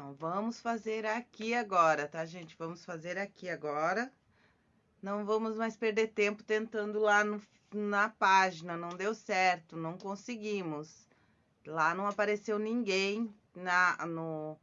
Então, vamos fazer aqui agora, tá, gente? Vamos fazer aqui agora. Não vamos mais perder tempo tentando lá no, na página, não deu certo, não conseguimos. Lá não apareceu ninguém na, no...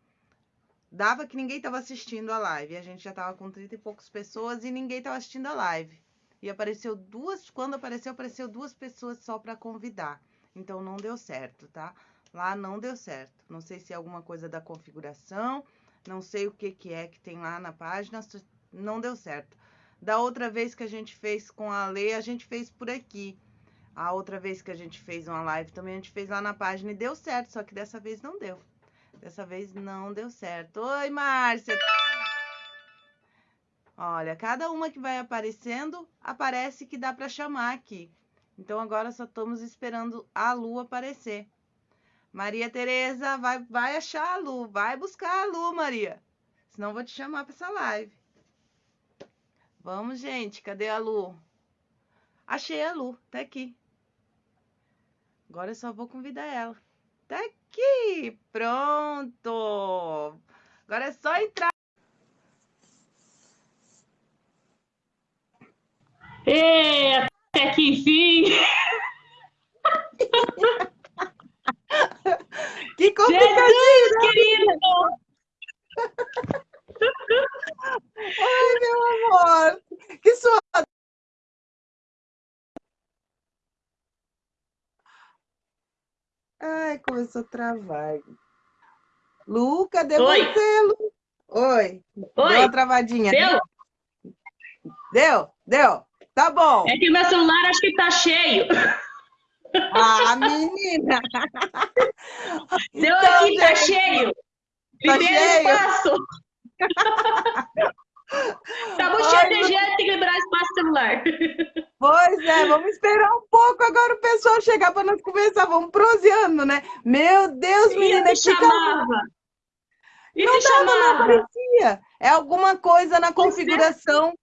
Dava que ninguém estava assistindo a live, a gente já estava com 30 e poucas pessoas e ninguém estava assistindo a live. E apareceu duas, quando apareceu, apareceu duas pessoas só para convidar. Então, não deu certo, tá? Lá não deu certo. Não sei se é alguma coisa da configuração, não sei o que, que é que tem lá na página, não deu certo. Da outra vez que a gente fez com a Lei, a gente fez por aqui. A outra vez que a gente fez uma live também, a gente fez lá na página e deu certo, só que dessa vez não deu. Dessa vez não deu certo. Oi, Márcia! Olha, cada uma que vai aparecendo, aparece que dá para chamar aqui. Então, agora só estamos esperando a Lu aparecer. Maria Tereza, vai, vai achar a Lu, vai buscar a Lu, Maria. Senão vou te chamar para essa live. Vamos, gente. Cadê a Lu? Achei a Lu. Tá aqui. Agora eu só vou convidar ela. Tá aqui. Pronto. Agora é só entrar. E até que enfim. que complicadinho, Jesus, querido. Ai, meu amor. Que sua. Ai, começou a travar. Lu, cadê Oi. você, Lu? Oi. Deu Oi. uma travadinha. Deu? Deu? Deu? Tá bom. É que meu celular acho que tá cheio. Ah, menina. Deu Então, aqui, tá gente, cheio. tá Primeiro cheio? espaço. tá cheio de gente, tem que liberar espaço celular. Pois é, vamos esperar um pouco agora o pessoal chegar para nós conversar. Vamos proseando, né? Meu Deus, E menina, me que chamava. E Não não chamava. aparecia. É alguma coisa na é. configuração,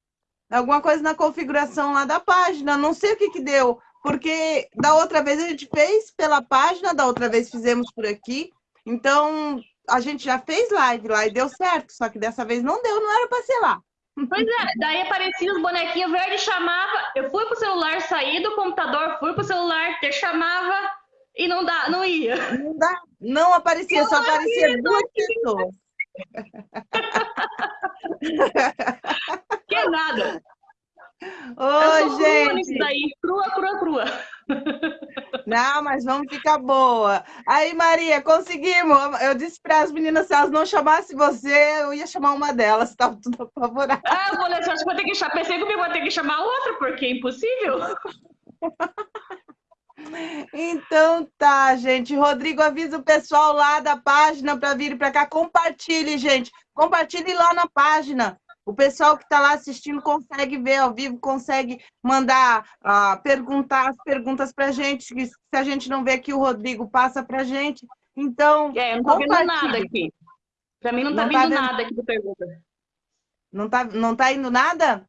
alguma coisa na configuração lá da página. Não sei o que que deu, porque da outra vez a gente fez pela página, da outra vez fizemos por aqui. Então, a gente já fez live lá e deu certo, só que dessa vez não deu, não era para ser lá. Pois é, daí aparecia os bonequinhos verdes, chamava. Eu fui pro celular, saí do computador, fui pro celular, te chamava e não dá, não ia. Não dá, não aparecia, só aparecia duas pessoas. Que nada. Eu Oi, gente. daí, crua, crua, crua. Não, mas vamos ficar boa. Aí, Maria, conseguimos. Eu disse para as meninas, se elas não chamassem você, eu ia chamar uma delas, estava tudo apavorado. Ah, eu falei, acho que vou ter que chamar. Pensei comigo, vou ter que chamar outra, porque é impossível. Então tá, gente. Rodrigo, avisa o pessoal lá da página para vir para cá. Compartilhe, gente. Compartilhe lá na página. O pessoal que está lá assistindo consegue ver ao vivo, consegue mandar, ah, perguntar as perguntas para a gente. que Se a gente não vê aqui, o Rodrigo passa para a gente. Então, É, eu não tô vendo nada aqui. Pra mim não tá Não tá vindo vendo? nada aqui de pergunta. Não tá, não tá indo nada?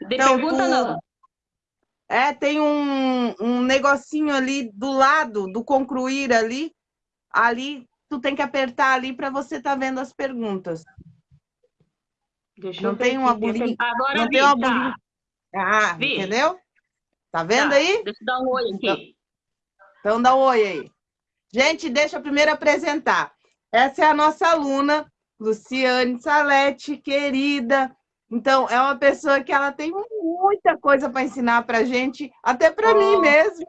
De Então, pergunta, tu- não. É, tem um, um negocinho ali do lado do concluir ali. Ali, tu tem que apertar ali para você estar vendo as perguntas. Deixa não tem uma aqui. bolinha- Agora não vi, tem uma tá. bolinha. Ah, Vi. entendeu? Tá vendo Tá, aí? Deixa eu dar um oi aqui. Então dá um oi aí. Gente, deixa eu primeiro apresentar. Essa é a nossa aluna, Luciane Salete, querida. Então, é uma pessoa que ela tem muita coisa para ensinar para gente, até para Oh. mim mesmo.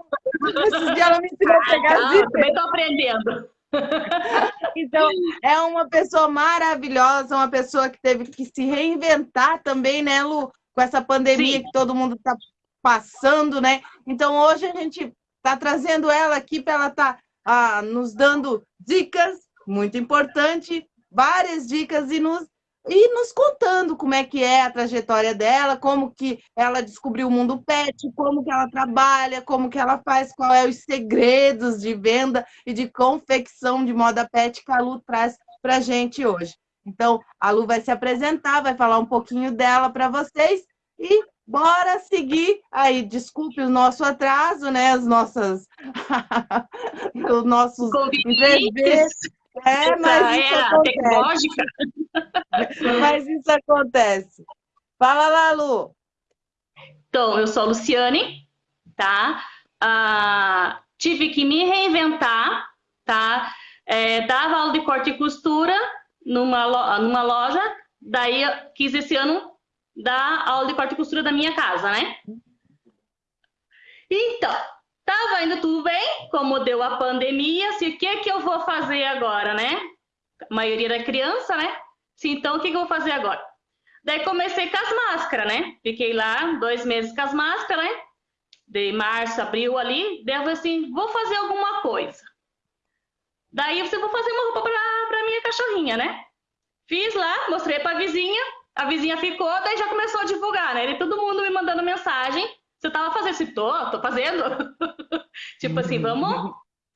Esses dias ela me ensinou a pegar Ah, zíper. também tô aprendendo. Então, é uma pessoa maravilhosa, uma pessoa que teve que se reinventar também, né, Lu? Com essa pandemia Sim. que todo mundo está passando, né? Então, hoje a gente está trazendo ela aqui para ela estar nos dando dicas, muito importante, várias dicas e nos, e nos contando como é que é a trajetória dela, como que ela descobriu o mundo pet, como que ela trabalha, como que ela faz, qual é os segredos de venda e de confecção de moda pet que a Lu traz para a gente hoje. Então, a Lu vai se apresentar, vai falar um pouquinho dela para vocês e bora seguir. Aí, desculpe o nosso atraso, né? As nossas... Os nossos Convites. É, mas isso era acontece. tecnológica. Mas isso acontece. Fala lá, Lu. Então, eu sou a Luciane, tá? Ah, tive que me reinventar, tá? É, dava aula de corte e costura numa, numa loja, daí quis esse ano dar aula de corte e costura da minha casa, né? Então, tava indo tudo bem, como deu a pandemia, se o que que eu vou fazer agora, né? A maioria da criança, né? Sim, então o que, que eu vou fazer agora? Daí comecei com as máscaras, né? Fiquei lá dois meses com as máscaras, né? De março, abril ali. Daí eu falei assim, vou fazer alguma coisa. Daí você vou fazer uma roupa para minha cachorrinha, né? Fiz lá, mostrei pra vizinha. A vizinha ficou, daí já começou a divulgar, né? E todo mundo me mandando mensagem. Você tava fazendo assim? Tô, tô fazendo. tipo assim, vamos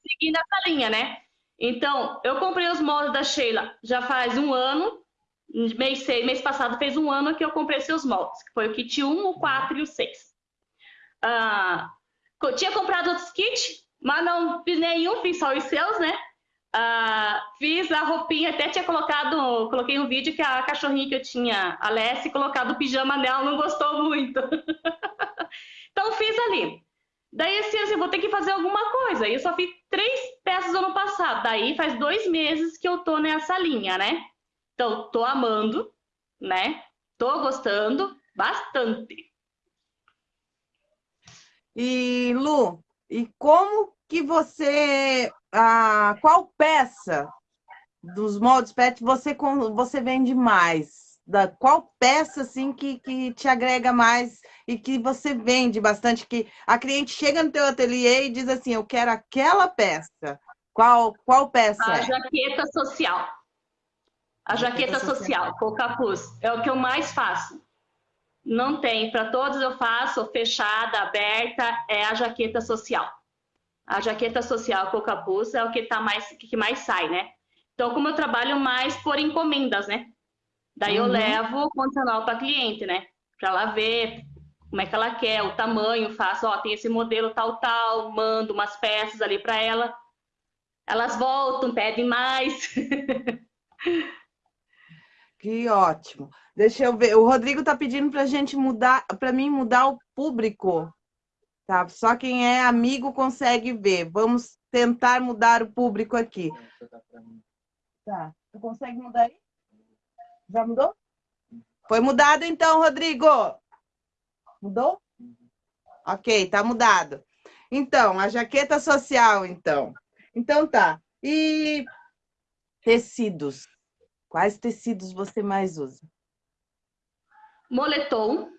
seguir nessa linha, né? Então, eu comprei os moldes da Sheila já faz um ano mês, mês passado fez um ano que eu comprei seus moldes, que foi o kit 1, o 4 e o 6. Ah, tinha comprado outros kits, mas não fiz nenhum, fiz só os seus, né? Ah, fiz a roupinha, até tinha colocado, coloquei um vídeo que a cachorrinha que eu tinha, a Lessie, colocado o pijama nela, não gostou muito. então fiz ali. Daí assim, vou ter que fazer alguma coisa. E eu só fiz três peças ano passado. Daí faz dois meses que eu tô nessa linha, né? Então, tô amando, né? Tô gostando bastante. E Lu, e como que você, ah, qual peça dos moldes pet você você vende mais? Da qual peça assim que, que te agrega mais e que você vende bastante que a cliente chega no teu ateliê e diz assim, eu quero aquela peça. Qual qual peça? A é? jaqueta social. A jaqueta social, com o capuz. É o que eu mais faço. Não tem, para todos eu faço, fechada, aberta, é a jaqueta social. A jaqueta social com o capuz é o que, tá mais, que mais sai, né? Então, como eu trabalho mais por encomendas, né? Daí uhum. eu levo o condicional para cliente, né? Para ela ver como é que ela quer, o tamanho, faço, ó, tem esse modelo tal, tal, mando umas peças ali para ela. Elas voltam, pedem mais. Que ótimo. Deixa eu ver. O Rodrigo está pedindo para a gente mudar, para mim mudar o público. Tá? Só quem é amigo consegue ver. Vamos tentar mudar o público aqui. Tá. Tu consegue mudar aí? Já mudou? Foi mudado então, Rodrigo. Mudou? Ok, tá mudado. Então, a jaqueta social, então. Então tá. E tecidos. Quais tecidos você mais usa? Moletom,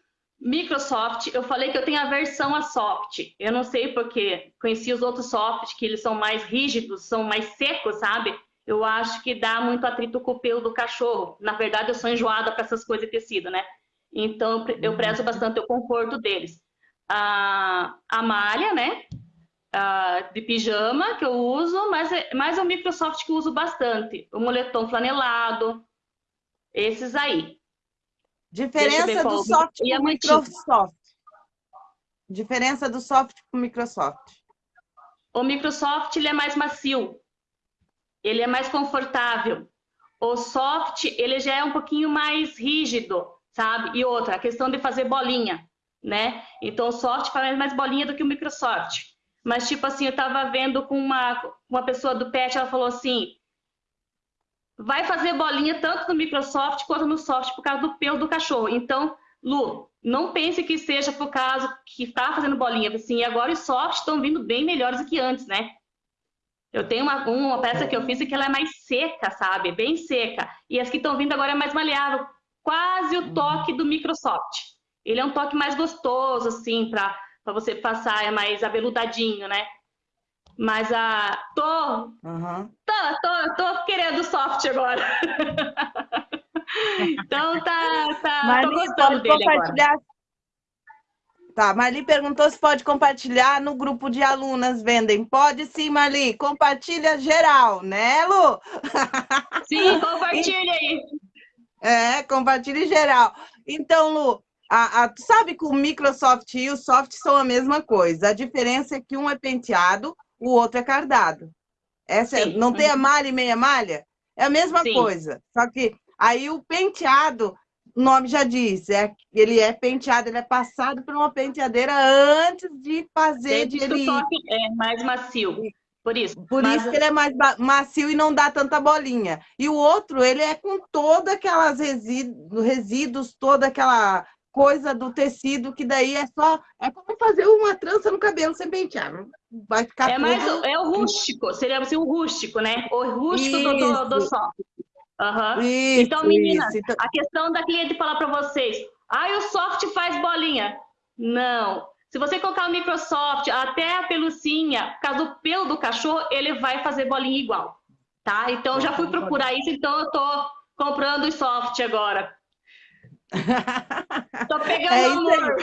Microsoft. Eu falei que eu tenho aversão a soft. Eu não sei porque conheci os outros soft, que eles são mais rígidos, são mais secos, sabe? Eu acho que dá muito atrito com o pelo do cachorro. Na verdade, eu sou enjoada para essas coisas de tecido, né? Então, eu prezo bastante o conforto deles. A, a malha, né? de pijama que eu uso, mas é mais é o Microsoft que eu uso bastante. O moletom flanelado, esses aí. Diferença do soft e o Microsoft. Diferença do soft para o Microsoft. O Microsoft ele é mais macio, ele é mais confortável. O soft ele já é um pouquinho mais rígido, sabe? E outra, a questão de fazer bolinha, né? Então o soft faz mais bolinha do que o Microsoft. Mas, tipo assim, eu tava vendo com uma, uma pessoa do PET, ela falou assim, vai fazer bolinha tanto no Microsoft quanto no soft por causa do pelo do cachorro. Então, Lu, não pense que seja por causa que está fazendo bolinha. Assim, agora os softs estão vindo bem melhores do que antes, né? Eu tenho uma, uma peça que eu fiz que ela é mais seca, sabe? Bem seca. E as que estão vindo agora é mais maleável. Quase o toque do Microsoft. Ele é um toque mais gostoso, assim, para para você passar, é mais aveludadinho, né? Mas a. Tô. Uhum. Tô, tô, tô querendo soft agora. então tá. tá Marli, gostando dele compartilhar. Agora. Tá, Marli perguntou se pode compartilhar no grupo de alunas vendem. Pode sim, Marli. Compartilha geral, né, Lu? Sim, compartilha aí. É, compartilha geral. Então, Lu, a, a, tu sabe que o Microsoft e o Soft são a mesma coisa. A diferença é que um é penteado, o outro é cardado. Essa é, não tem a malha e meia malha? É a mesma Sim. coisa. Só que aí o penteado, o nome já diz, é, ele é penteado, ele é passado por uma penteadeira antes de fazer de ele. É mais macio. Por isso. Por mas... isso que ele é mais macio e não dá tanta bolinha. E o outro, ele é com todas aquelas resíduos, resíduos toda aquela coisa do tecido, que daí é só. É como fazer uma trança no cabelo sem pentear. Vai ficar. É, mais, tudo... é o rústico, seria assim, o rústico, né? O rústico do, do, do sol. Uhum. Isso, então, meninas, isso. Então a questão da cliente falar para vocês: ah, o soft faz bolinha. Não. Se você colocar o Microsoft, até a pelucinha, caso do pelo do cachorro, ele vai fazer bolinha igual. Tá? Então, já fui procurar isso, então eu tô comprando o soft agora. Tô pegando é amor.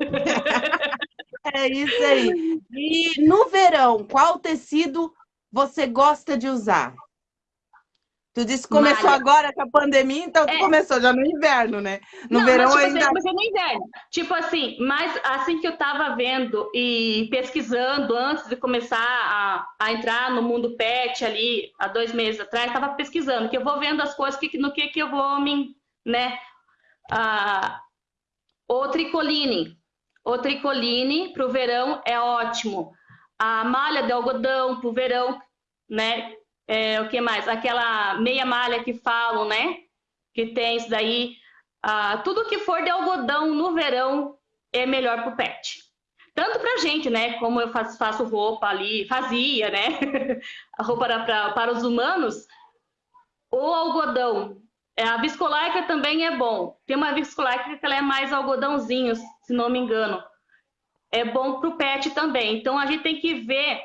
é isso aí. E no verão, qual tecido você gosta de usar? Tu disse que começou Malha. agora com a pandemia, então é. começou já no inverno, né? No Não, verão mas, tipo, ainda. Comecei no inverno. Tipo assim, mas assim que eu tava vendo e pesquisando antes de começar a, a entrar no mundo pet ali, há dois meses atrás, tava pesquisando, que eu vou vendo as coisas que, no que, que eu vou me, né? Ah, o tricoline. O tricoline para o verão é ótimo. A malha de algodão para o verão, né? É, o que mais? Aquela meia malha que falam, né? Que tem isso daí. Ah, tudo que for de algodão no verão é melhor para o pet. Tanto para gente, né? Como eu faço, faço roupa ali, fazia, né? a roupa era pra, para os humanos. O algodão a viscolaica também é bom. Tem uma viscolaica que ela é mais algodãozinho, se não me engano. É bom para o pet também. Então a gente tem que ver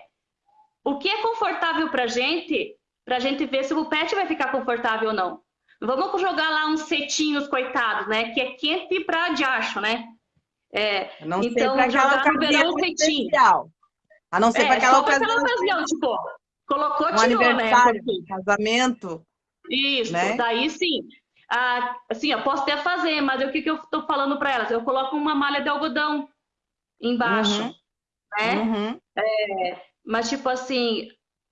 o que é confortável para a gente, para a gente ver se o pet vai ficar confortável ou não. Vamos jogar lá uns cetinhos, coitados, né? Que é quente para diacho, né? É, não então, jogar no verão um cetinho. Especial. A não ser é, para aquela ocasião. ocasião, tipo, colocou, um tirou, né? Casamento. Isso, né? daí sim. Ah, assim, eu posso até fazer, mas o que, que eu estou falando para elas? Eu coloco uma malha de algodão embaixo, uhum. né? Uhum. É, mas, tipo assim,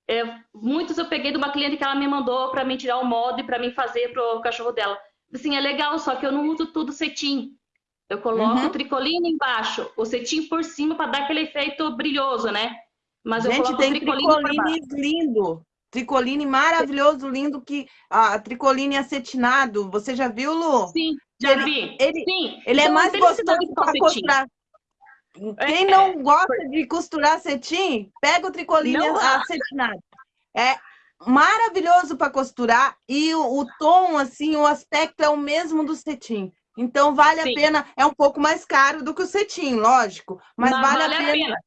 é, muitos eu peguei de uma cliente que ela me mandou para mim tirar o molde para mim fazer para o cachorro dela. Assim, é legal, só que eu não uso tudo cetim. Eu coloco uhum. o tricoline embaixo, o cetim por cima para dar aquele efeito brilhoso, né? Mas Gente, eu coloco tem o tricoline lindo. Tricoline maravilhoso, lindo, que a tricoline acetinado. Você já viu, Lu? Sim, já ele, vi. Ele, Sim. ele é então, é mais gostoso para costurar. Quem é, não gosta de costurar cetim, pega o tricoline não, acetinado. É maravilhoso para costurar e o, o, tom, assim, o aspecto é o mesmo do cetim. Então vale Sim. a pena, é um pouco mais caro do que o cetim, lógico, mas vale, vale, a pena. A pena.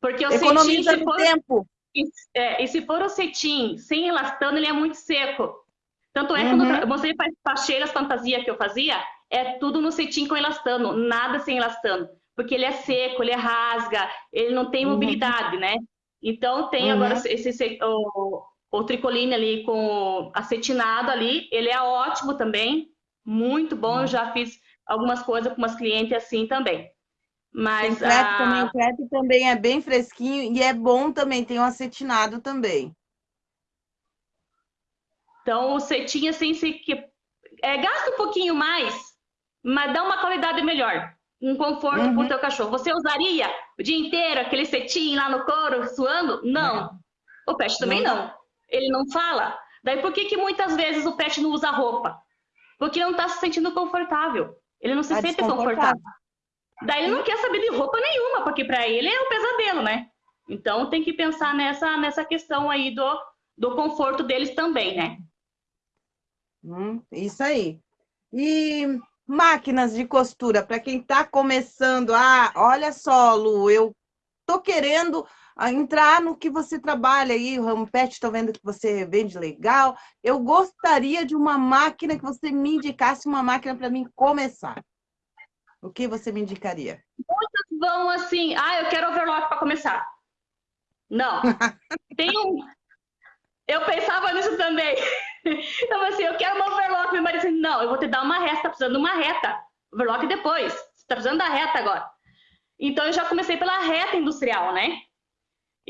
Porque o Economiza cetim, for... tempo. E, é, e se for o cetim sem elastano, ele é muito seco. Tanto é que uhum. quando eu mostrei para cheiras fantasia que eu fazia, é tudo no cetim com elastano, nada sem elastano. Porque ele é seco, ele é rasga, ele não tem uhum. mobilidade, né? Então tem uhum. agora esse, o, o tricoline ali com acetinado ali, ele é ótimo também, muito bom. Eu uhum. já fiz algumas coisas com umas clientes assim também. Mas o crepe a... também, o crepe também é bem fresquinho e é bom também, tem um acetinado também. Então, o cetim, assim, se, é, gasta um pouquinho mais, mas dá uma qualidade melhor. Um conforto uhum. para o teu cachorro. Você usaria o dia inteiro aquele cetim lá no couro, suando? Não. O pet também não. não. Ele não fala. Daí por que, que muitas vezes o pet não usa roupa? Porque não está se sentindo confortável. Ele não se tá sente confortável. Daí ele não quer saber de roupa nenhuma, porque para ele é um pesadelo, né? Então tem que pensar nessa, nessa questão aí do, do conforto deles também, né? Hum, isso aí. E máquinas de costura, para quem está começando, ah, olha só, Lu, eu tô querendo ah, entrar no que você trabalha aí, o ramo pet, estou vendo que você vende legal. Eu gostaria de uma máquina que você me indicasse uma máquina para mim começar. O que você me indicaria? Muitas vão assim, ah, eu quero overlock para começar. Não. Tem um. Eu pensava nisso também. Então, assim, eu quero uma overlock. Meu marido disse, não, eu vou te dar uma reta, tá precisando de uma reta. Overlock depois. Você tá precisando da reta agora. Então, eu já comecei pela reta industrial, né?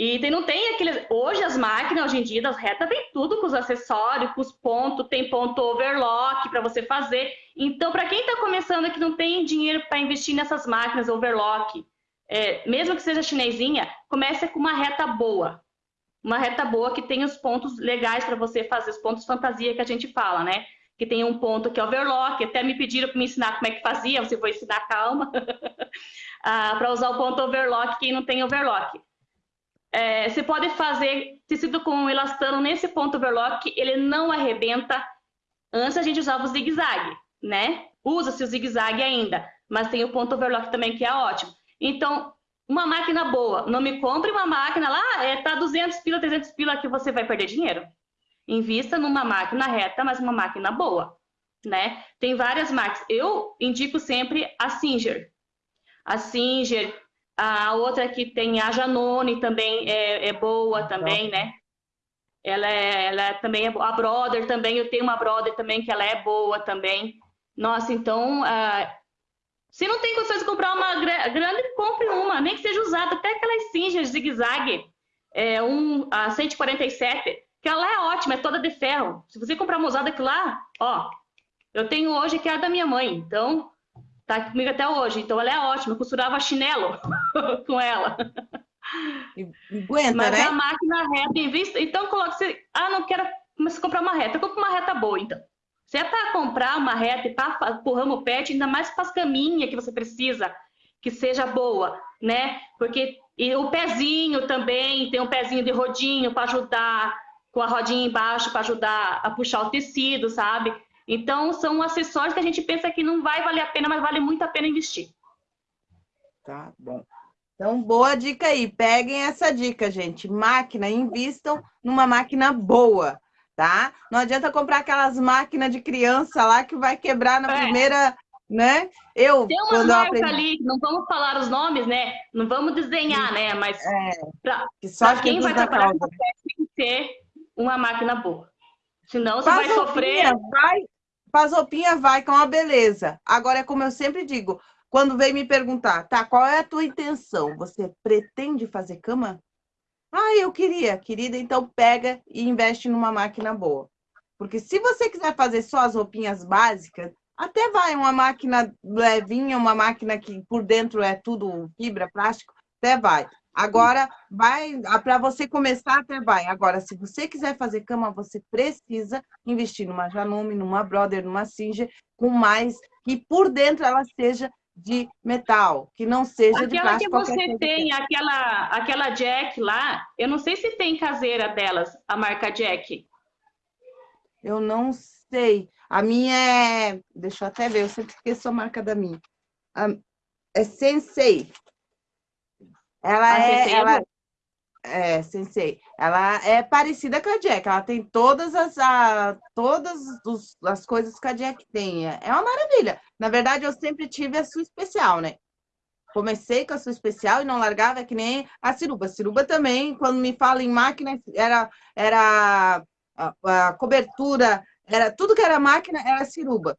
E tem, não tem aqueles. Hoje as máquinas, hoje em dia, das retas, vem tudo com os acessórios, com os pontos, tem ponto overlock para você fazer. Então, para quem está começando aqui não tem dinheiro para investir nessas máquinas overlock, é, mesmo que seja chinesinha, comece com uma reta boa. Uma reta boa que tem os pontos legais para você fazer, os pontos fantasia que a gente fala, né? Que tem um ponto que é overlock, até me pediram para me ensinar como é que fazia, você vai ensinar calma, ah, para usar o ponto overlock, quem não tem overlock. É, você pode fazer tecido com elastano nesse ponto overlock, ele não arrebenta. Antes a gente usava o zigue-zague, né? Usa-se o zigue-zague ainda, mas tem o ponto overlock também que é ótimo. Então, uma máquina boa, não me compre uma máquina lá, é, tá 200 pila, 300 pila que você vai perder dinheiro. Invista numa máquina reta, mas uma máquina boa, né? Tem várias máquinas. Eu indico sempre a Singer. A Singer, a outra que tem a Janone também é, é boa também, né? Ela, é, ela é, também é boa. A Brother também, eu tenho uma Brother também que ela é boa também. Nossa, então, uh, se não tem condições de comprar uma grande, compre uma, nem que seja usada. Até aquelas cinjas zigue-zague, é, um, a 147, que ela é ótima, é toda de ferro. Se você comprar uma usada aqui lá, ó, eu tenho hoje que é a da minha mãe, então tá comigo até hoje. Então ela é ótima, eu costurava chinelo com ela. Aguenta, Mas né? a máquina reta em vista, então coloca, você, ah, não quero mas comprar uma reta, compra uma reta boa, então. Se é para comprar uma reta e para o ramo pet, ainda mais para as caminhas que você precisa, que seja boa, né? Porque e o pezinho também, tem um pezinho de rodinho para ajudar, com a rodinha embaixo para ajudar a puxar o tecido, sabe? Então, são acessórios que a gente pensa que não vai valer a pena, mas vale muito a pena investir. Tá bom. Então, boa dica aí. Peguem essa dica, gente. Máquina, invistam numa máquina boa, tá? Não adianta comprar aquelas máquinas de criança lá que vai quebrar na é. primeira, né? Eu, Tem uma marca aprendi... ali, não vamos falar os nomes, né? Não vamos desenhar, né? Mas é, para quem vai trabalhar com tem que ter uma máquina boa. Senão você Faz vai sofrer. Vai, Pasopinha vai com é uma beleza. Agora é como eu sempre digo, quando vem me perguntar, tá, qual é a tua intenção? Você pretende fazer cama? Ah, eu queria, querida, então pega e investe numa máquina boa. Porque se você quiser fazer só as roupinhas básicas, até vai uma máquina levinha, uma máquina que por dentro é tudo fibra, plástico, até vai. Agora, vai para você começar até vai. Agora, se você quiser fazer cama, você precisa investir numa Janome, numa Brother, numa Singer, com mais que por dentro ela seja de metal, que não seja aquela de plástico. Aquela que você tem, aquela, aquela Jack lá, eu não sei se tem caseira delas, a marca Jack. Eu não sei. A minha é. Deixa eu até ver, eu sempre esqueço a marca da minha. É Sensei. Ela a é. Ela, é, Sensei. Ela é parecida com a Jack. Ela tem todas as, a, todas os, as coisas que a Jack tem. É uma maravilha. Na verdade, eu sempre tive a sua especial, né? Comecei com a sua especial e não largava que nem a Ciruba. A Ciruba também, quando me fala em máquina, era, era a, a cobertura, era tudo que era máquina, era Ciruba.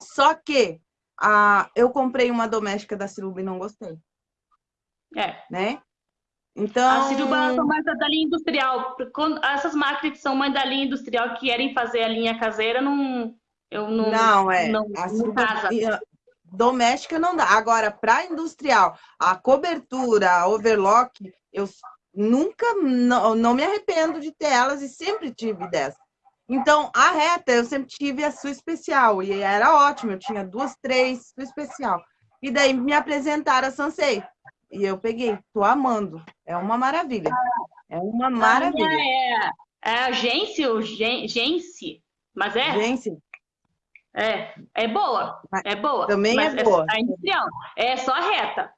Só que a, eu comprei uma doméstica da Ciruba e não gostei. É. Né? Então... As cirubanas são mais da linha industrial. Essas máquinas que são mais da linha industrial, que querem fazer a linha caseira, não... Eu não, não, é. Não, não casa. Doméstica não dá. Agora, para industrial, a cobertura, a overlock, eu nunca, não, não me arrependo de ter elas e sempre tive dessa. Então, a reta, eu sempre tive a sua especial e era ótimo. Eu tinha duas, três, sua especial. E daí me apresentaram a Sansei. E eu peguei, tô amando. É uma maravilha. É uma maravilha. É, é a Gense, o Gense, mas é? Gense. É, é boa, é boa. Também é boa. É, industrial, é só reta.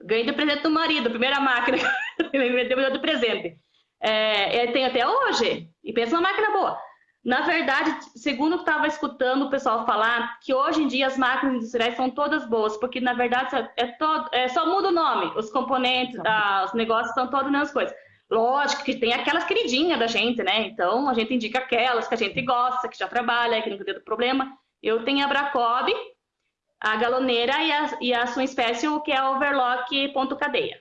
Ganhei do presente do marido, primeira máquina. Me deu do presente. É, tem até hoje. E pensa uma máquina boa. Na verdade, segundo eu estava escutando o pessoal falar, que hoje em dia as máquinas industriais são todas boas, porque na verdade é, todo, é só muda o nome, os componentes, ah, os negócios são todas as mesmas coisas. Lógico que tem aquelas queridinhas da gente, né? Então a gente indica aquelas que a gente gosta, que já trabalha, que nunca teve problema. Eu tenho a Bracob, a galoneira e a, e a sua espécie, que é a overlock ponto cadeia.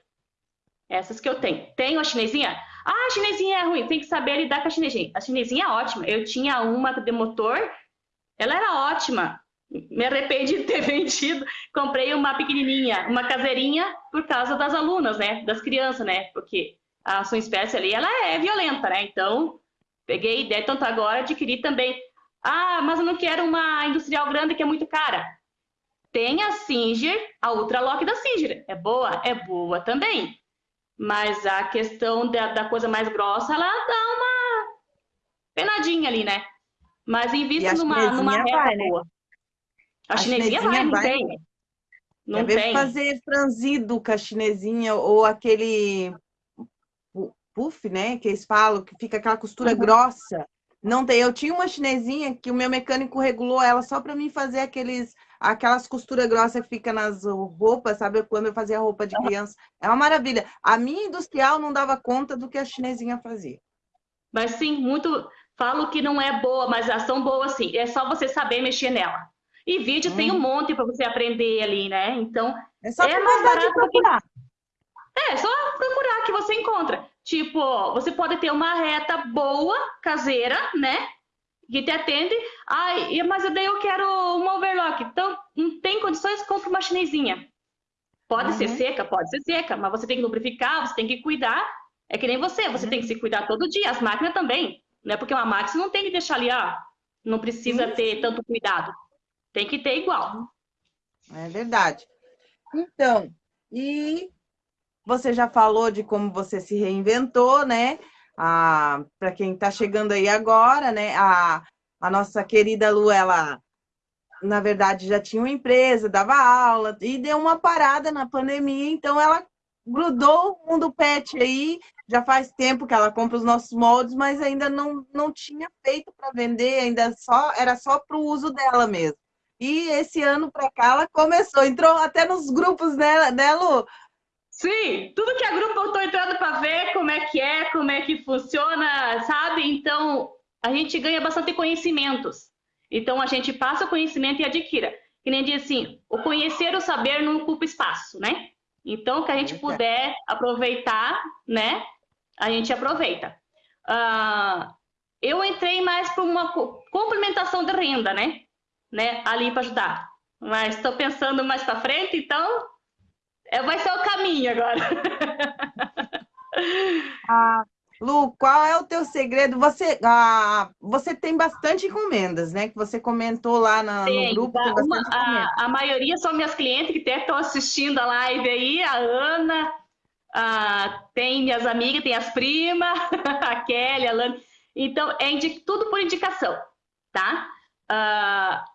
Essas que eu tenho. Tenho a chinesinha? Ah, a chinesinha é ruim, tem que saber lidar com a chinesinha. A chinesinha é ótima. Eu tinha uma de motor, ela era ótima. Me arrependi de ter vendido. Comprei uma pequenininha, uma caseirinha, por causa das alunas, né? Das crianças, né? Porque a sua espécie ali, ela é violenta, né? Então, peguei ideia, tanto agora adquiri também. Ah, mas eu não quero uma industrial grande que é muito cara. Tem a Singer, a Ultralock da Singer. É boa? É boa também. Mas a questão da, da coisa mais grossa, ela dá uma penadinha ali, né? Mas invista numa, numa reta vai, né? boa. A, a chinesinha, chinesinha vai, não vai. tem. Não tem. fazer franzido com a chinesinha ou aquele puff, né? Que eles falam, que fica aquela costura uhum. grossa. Não tem. Eu tinha uma chinesinha que o meu mecânico regulou ela só para mim fazer aqueles aquelas costuras grossas que fica nas roupas, sabe? Quando eu fazia roupa de criança. É uma maravilha. A minha industrial não dava conta do que a chinesinha fazia. Mas sim, muito. Falo que não é boa, mas são boas sim. É só você saber mexer nela. E vídeo hum. tem um uhum. monte para você aprender ali, né? Então. É só é mais barato procurar. É, só procurar que você encontra. Tipo, você pode ter uma reta boa, caseira, né? Que te atende. Ai, mas daí eu quero uma overlock. Então, não tem condições, compra uma chinesinha. Pode uhum. ser seca, pode ser seca, mas você tem que lubrificar, você tem que cuidar. É que nem você, você uhum. tem que se cuidar todo dia. As máquinas também. Não é porque uma máquina não tem que deixar ali, ah, não precisa uhum. ter tanto cuidado. Tem que ter igual. É verdade. Então, e você já falou de como você se reinventou, né? Para quem está chegando aí agora, né? A, a nossa querida Lu, ela, na verdade, já tinha uma empresa, dava aula, e deu uma parada na pandemia, então ela grudou o mundo pet aí, já faz tempo que ela compra os nossos moldes, mas ainda não, não tinha feito para vender, ainda só era só para o uso dela mesmo. E esse ano para cá ela começou, entrou até nos grupos, né, né Lu? Sim, tudo que é grupo eu estou entrando para ver como é que é, como é que funciona, sabe? Então, a gente ganha bastante conhecimentos. Então, a gente passa o conhecimento e adquira. Que nem diz assim, o conhecer o saber não ocupa espaço, né? Então, que a gente puder aproveitar, né? A gente aproveita. Uh, eu entrei mais para uma complementação de renda, né? né? Ali para ajudar. Mas estou pensando mais para frente, então é, vai ser o caminho agora. Ah, Lu, qual é o teu segredo? Você, ah, você tem bastante encomendas, né? Que você comentou lá na, no grupo. Tem uma, a, a, maioria são minhas clientes que até estão assistindo a live aí, a Ana, a, tem minhas amigas, tem as primas, a Kelly, a Lana. Então, é tudo por indicação, tá? Ah,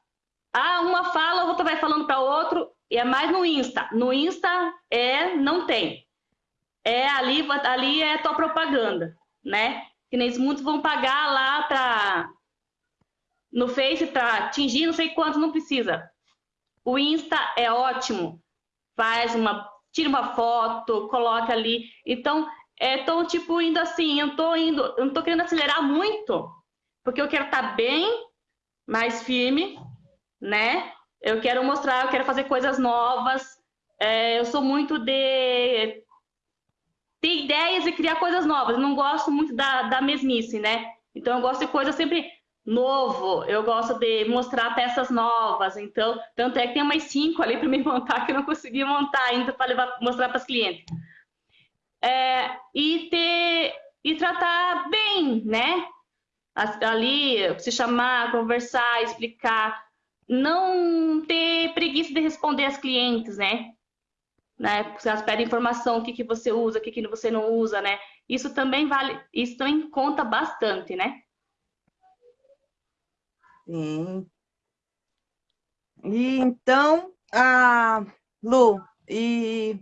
uma fala, outra vai falando para outro, e é mais no Insta. No Insta é não tem. É ali, ali é tua propaganda, né? Que nem muitos vão pagar lá para no Face para atingir não sei quanto não precisa. O Insta é ótimo. Faz uma tira uma foto, coloca ali. Então, é tô tipo indo assim, eu tô indo, eu não tô querendo acelerar muito, porque eu quero estar tá bem, mais firme, né? Eu quero mostrar, eu quero fazer coisas novas. É, eu sou muito de ter ideias e criar coisas novas. Eu não gosto muito da, da mesmice, né? Então eu gosto de coisa sempre novo. Eu gosto de mostrar peças novas. Então, tanto é que tem umas cinco ali para me montar que eu não consegui montar ainda para mostrar para os clientes. É, e ter e tratar bem, né? Ali, se chamar, conversar, explicar não ter preguiça de responder às clientes, né? né? Se elas pedem informação, o que, que você usa, o que, que você não usa, né? Isso também vale, isso também conta bastante, né? Sim. E então, a Lu, e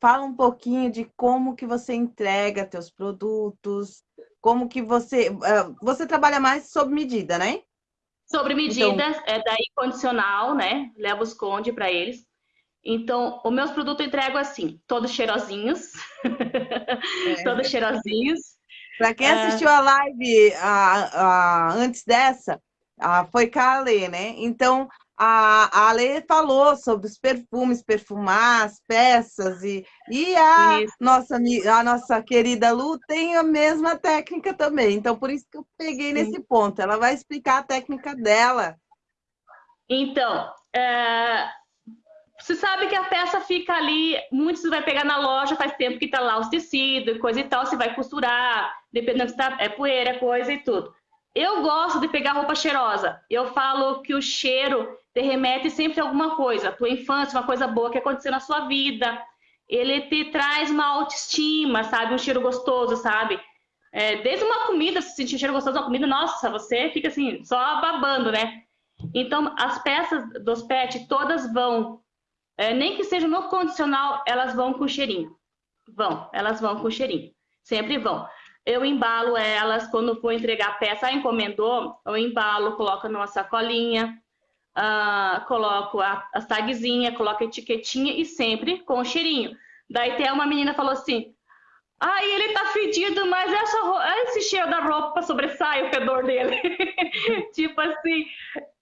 fala um pouquinho de como que você entrega teus produtos, como que você uh, você trabalha mais sob medida, né? Sobre medidas, então... é daí condicional, né? Levo os conde para eles. Então, os meus produtos eu entrego assim, todos cheirosinhos. É. todos cheirosinhos. Para quem assistiu a live a, a, antes dessa, a, foi Kale, né? Então, a, a Ale falou sobre os perfumes, perfumar as peças, e, e a nossa, a nossa querida Lu tem a mesma técnica também. Então, por isso que eu peguei Sim. nesse ponto. Ela vai explicar a técnica dela. Então, é... você sabe que a peça fica ali, muitos vai pegar na loja, faz tempo que está lá os tecidos, coisa e tal, você vai costurar, dependendo se tá, é poeira, coisa e tudo. Eu gosto de pegar roupa cheirosa. Eu falo que o cheiro te remete sempre a alguma coisa, a tua infância, uma coisa boa que aconteceu na sua vida. Ele te traz uma autoestima, sabe? Um cheiro gostoso, sabe? É, desde uma comida, se sentir cheiro gostoso da comida, nossa, você fica assim, só babando, né? Então, as peças dos pets todas vão, é, nem que seja no condicional, elas vão com cheirinho. Vão, elas vão com cheirinho. Sempre vão. Eu embalo elas, quando for entregar a peça, a encomendou, eu embalo, coloco numa sacolinha, uh, coloco a, as tagzinhas, coloco a etiquetinha e sempre com cheirinho. Daí tem uma menina falou assim, ah, ele tá fedido, mas essa, esse cheiro da roupa sobressai o fedor dele. tipo assim,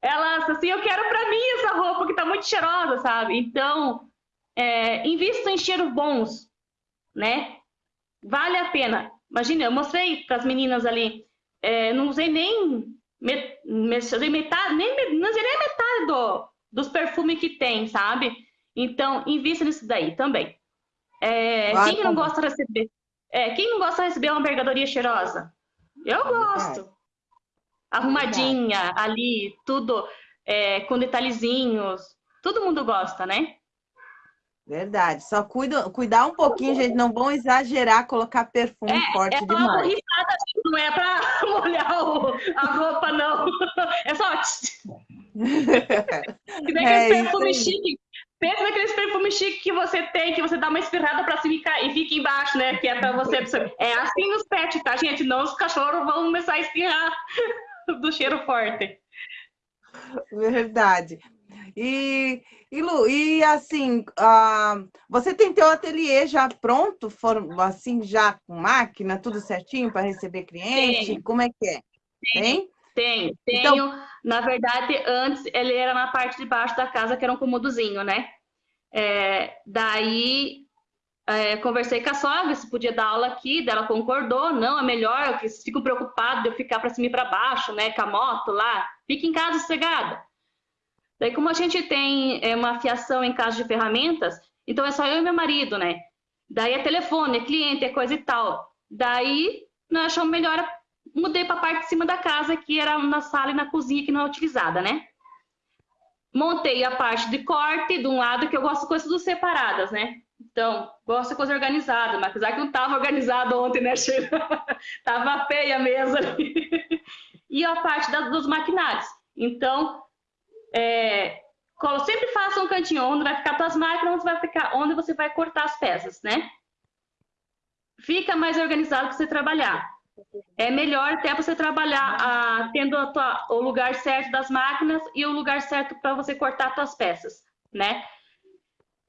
ela assim, eu quero para mim essa roupa que tá muito cheirosa, sabe? Então, é, invista em cheiros bons, né? Vale a pena. Imagina, eu mostrei para as meninas ali, é, não usei nem met, metade, nem, não nem metade do, dos perfumes que tem, sabe? Então, invista nisso daí também. É, quem não gosta de receber é, quem não gosta de receber uma mercadoria cheirosa? Eu gosto. Arrumadinha ali, tudo é, com detalhezinhos. Todo mundo gosta, né? Verdade. Só cuida, cuidar um pouquinho, gente. Não vão exagerar, colocar perfume é, forte é demais. É borrifada, não é para molhar o, a roupa, não. É só... que nem é, perfume chique Pensa naqueles perfumes chiques que você tem, que você dá uma espirrada pra cima e fica embaixo, né? Que é pra você. É assim nos pets, tá, gente? Não os cachorros vão começar a espirrar do cheiro forte. Verdade. E, e Lu, e assim, uh, você tem teu ateliê já pronto, for, assim, já com máquina, tudo certinho para receber cliente? Tem. Como é que é? Tem? Tenho, tenho. Então... Na verdade, antes ele era na parte de baixo da casa, que era um comodozinho, né? É, daí é, conversei com a sogra se podia dar aula aqui, dela concordou, não, é melhor, que ficam preocupados de eu ficar para cima e para baixo, né, com a moto lá, fica em casa sossegada. Daí, como a gente tem é, uma fiação em casa de ferramentas, então é só eu e meu marido, né? Daí é telefone, é cliente, é coisa e tal. Daí nós achamos melhor mudei para a parte de cima da casa, que era na sala e na cozinha, que não é utilizada, né? Montei a parte de corte de um lado, que eu gosto de coisas separadas, né? Então, gosto de coisa organizada, mas apesar que não estava organizado ontem, né, Sheila? tava feia a mesa ali. e a parte da, dos maquinários. Então, é, sempre faça um cantinho onde vai ficar suas máquinas, onde, vai ficar, onde você vai cortar as peças, né? Fica mais organizado para você trabalhar é melhor até você trabalhar ah, tendo tua, o lugar certo das máquinas e o lugar certo para você cortar suas peças, né?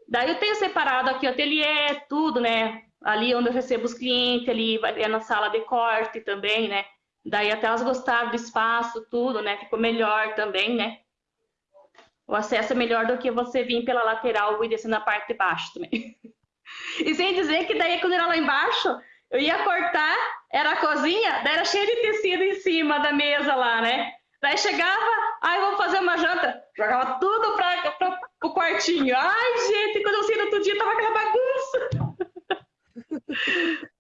Daí eu tenho separado aqui o ateliê, tudo, né? Ali onde eu recebo os clientes, ali é na sala de corte também, né? Daí até elas gostaram do espaço, tudo, né? Ficou melhor também, né? O acesso é melhor do que você vir pela lateral e descer na parte de baixo também. E sem dizer que daí quando era lá embaixo, eu ia cortar, era a cozinha, daí era cheio de tecido em cima da mesa lá, né? Daí chegava, ai, vou fazer uma janta. Jogava tudo para o quartinho. Ai, gente, quando eu saí no outro dia, tava aquela bagunça.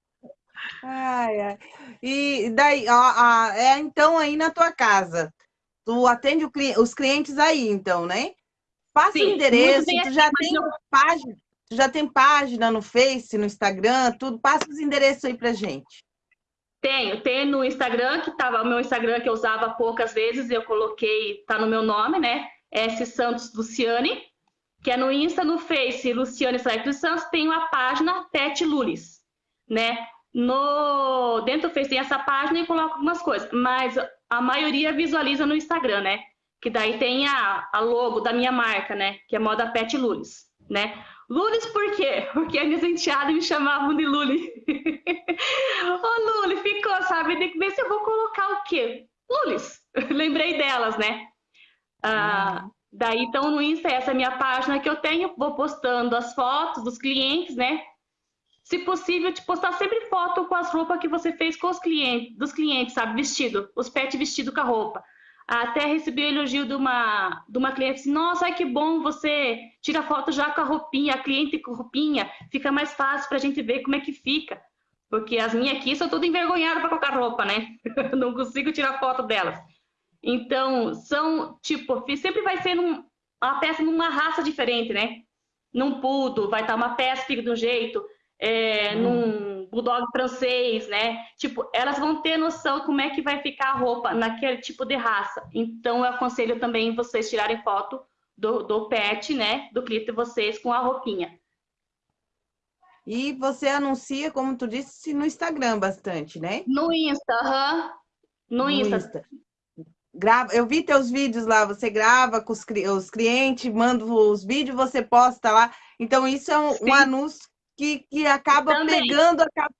Ai, ai. E daí, ó, ó, é então aí na tua casa. Tu atende os clientes aí, então, né? Passa Sim, o endereço, tu já tem página. Tu já tem página no Face, no Instagram, tudo? Passa os endereços aí pra gente. Tenho, tem no Instagram, que tava o meu Instagram que eu usava poucas vezes, eu coloquei, tá no meu nome, né? S Santos Luciane, que é no Insta, no Face, Luciane Santos Santos, tem a página Pet Lulis, né? No, dentro do Face tem essa página e coloco algumas coisas, mas a maioria visualiza no Instagram, né? Que daí tem a, a logo da minha marca, né? Que é Moda Pet Lulis, né? Lulis por quê? Porque a minhas enteadas me chamavam de Luli. Ô, Luli, ficou, sabe? Tem que ver se eu vou colocar o quê? Lulis. Lembrei delas, né? Ah, Daí, então, no Insta, essa é a minha página que eu tenho, vou postando as fotos dos clientes, né? Se possível, te postar sempre foto com as roupas que você fez com os clientes, dos clientes, sabe? Vestido, os pets vestido com a roupa. Até recebi o elogio de uma, de uma cliente, assim, nossa, ai, que bom, você tira foto já com a roupinha, a cliente com roupinha, fica mais fácil para a gente ver como é que fica. Porque as minhas aqui são todas envergonhadas para colocar roupa, né? não consigo tirar foto delas. Então, são, tipo, sempre vai ser num, uma peça numa raça diferente, né? Num pudo, vai estar uma peça fica de um jeito, é, hum. num bulldog francês, né? Tipo, elas vão ter noção como é que vai ficar a roupa naquele tipo de raça. Então, eu aconselho também vocês tirarem foto do, do pet, né? Do clipe de vocês com a roupinha. E você anuncia, como tu disse, no Instagram bastante, né? No Insta, aham. Uhum. No, no Insta. Insta. Grava, eu vi teus vídeos lá, você grava com os, os clientes, manda os vídeos, você posta lá. Então, isso é um, um anúncio que, que acaba Também. pegando. Acaba...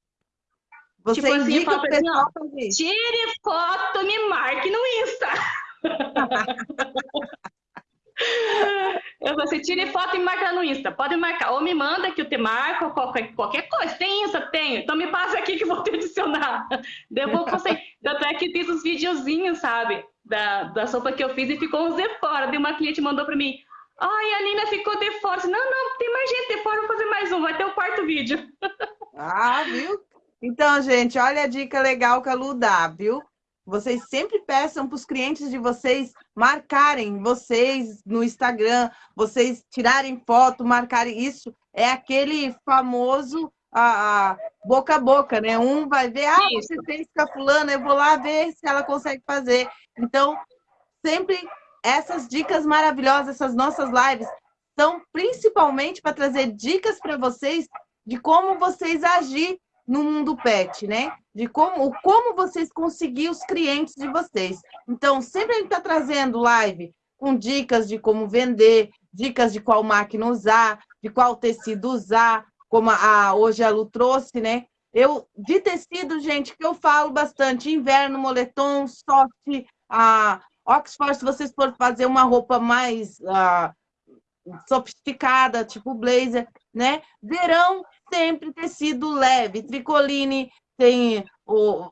Você tipo assim, indica assim, o pessoal assim, fazer. Tire foto, me marque no Insta. Eu você tire foto e marca no Insta. Pode marcar. Ou me manda que eu te marco, qualquer, qualquer coisa. Tem Insta? Tenho. Então me passa aqui que eu vou te adicionar. Devolvo você. Tanto é que fiz uns videozinhos, sabe? Da, da sopa que eu fiz e ficou uns de fora. De uma cliente mandou para mim. Ai, a Nina ficou de fora. Não, não, tem mais gente de fora. Vou fazer mais um. Vai ter o quarto vídeo. Ah, viu? Então, gente, olha a dica legal que a Lu dá, viu? Vocês sempre peçam para os clientes de vocês marcarem vocês no Instagram, vocês tirarem foto, marcarem isso. É aquele famoso a, a, boca a boca, né? Um vai ver, ah, você fez com a fulana, eu vou lá ver se ela consegue fazer. Então, sempre essas dicas maravilhosas, essas nossas lives, são principalmente para trazer dicas para vocês de como vocês agir no mundo pet, né? De como, como vocês conseguir os clientes de vocês. Então, sempre a gente está trazendo live com dicas de como vender, dicas de qual máquina usar, de qual tecido usar, como a, hoje a Lu trouxe, né? Eu, de tecido, gente, que eu falo bastante, inverno, moletom, soft, a Oxford, se vocês forem fazer uma roupa mais uh, sofisticada, tipo blazer, né? Verão, sempre tecido leve, tricoline, tem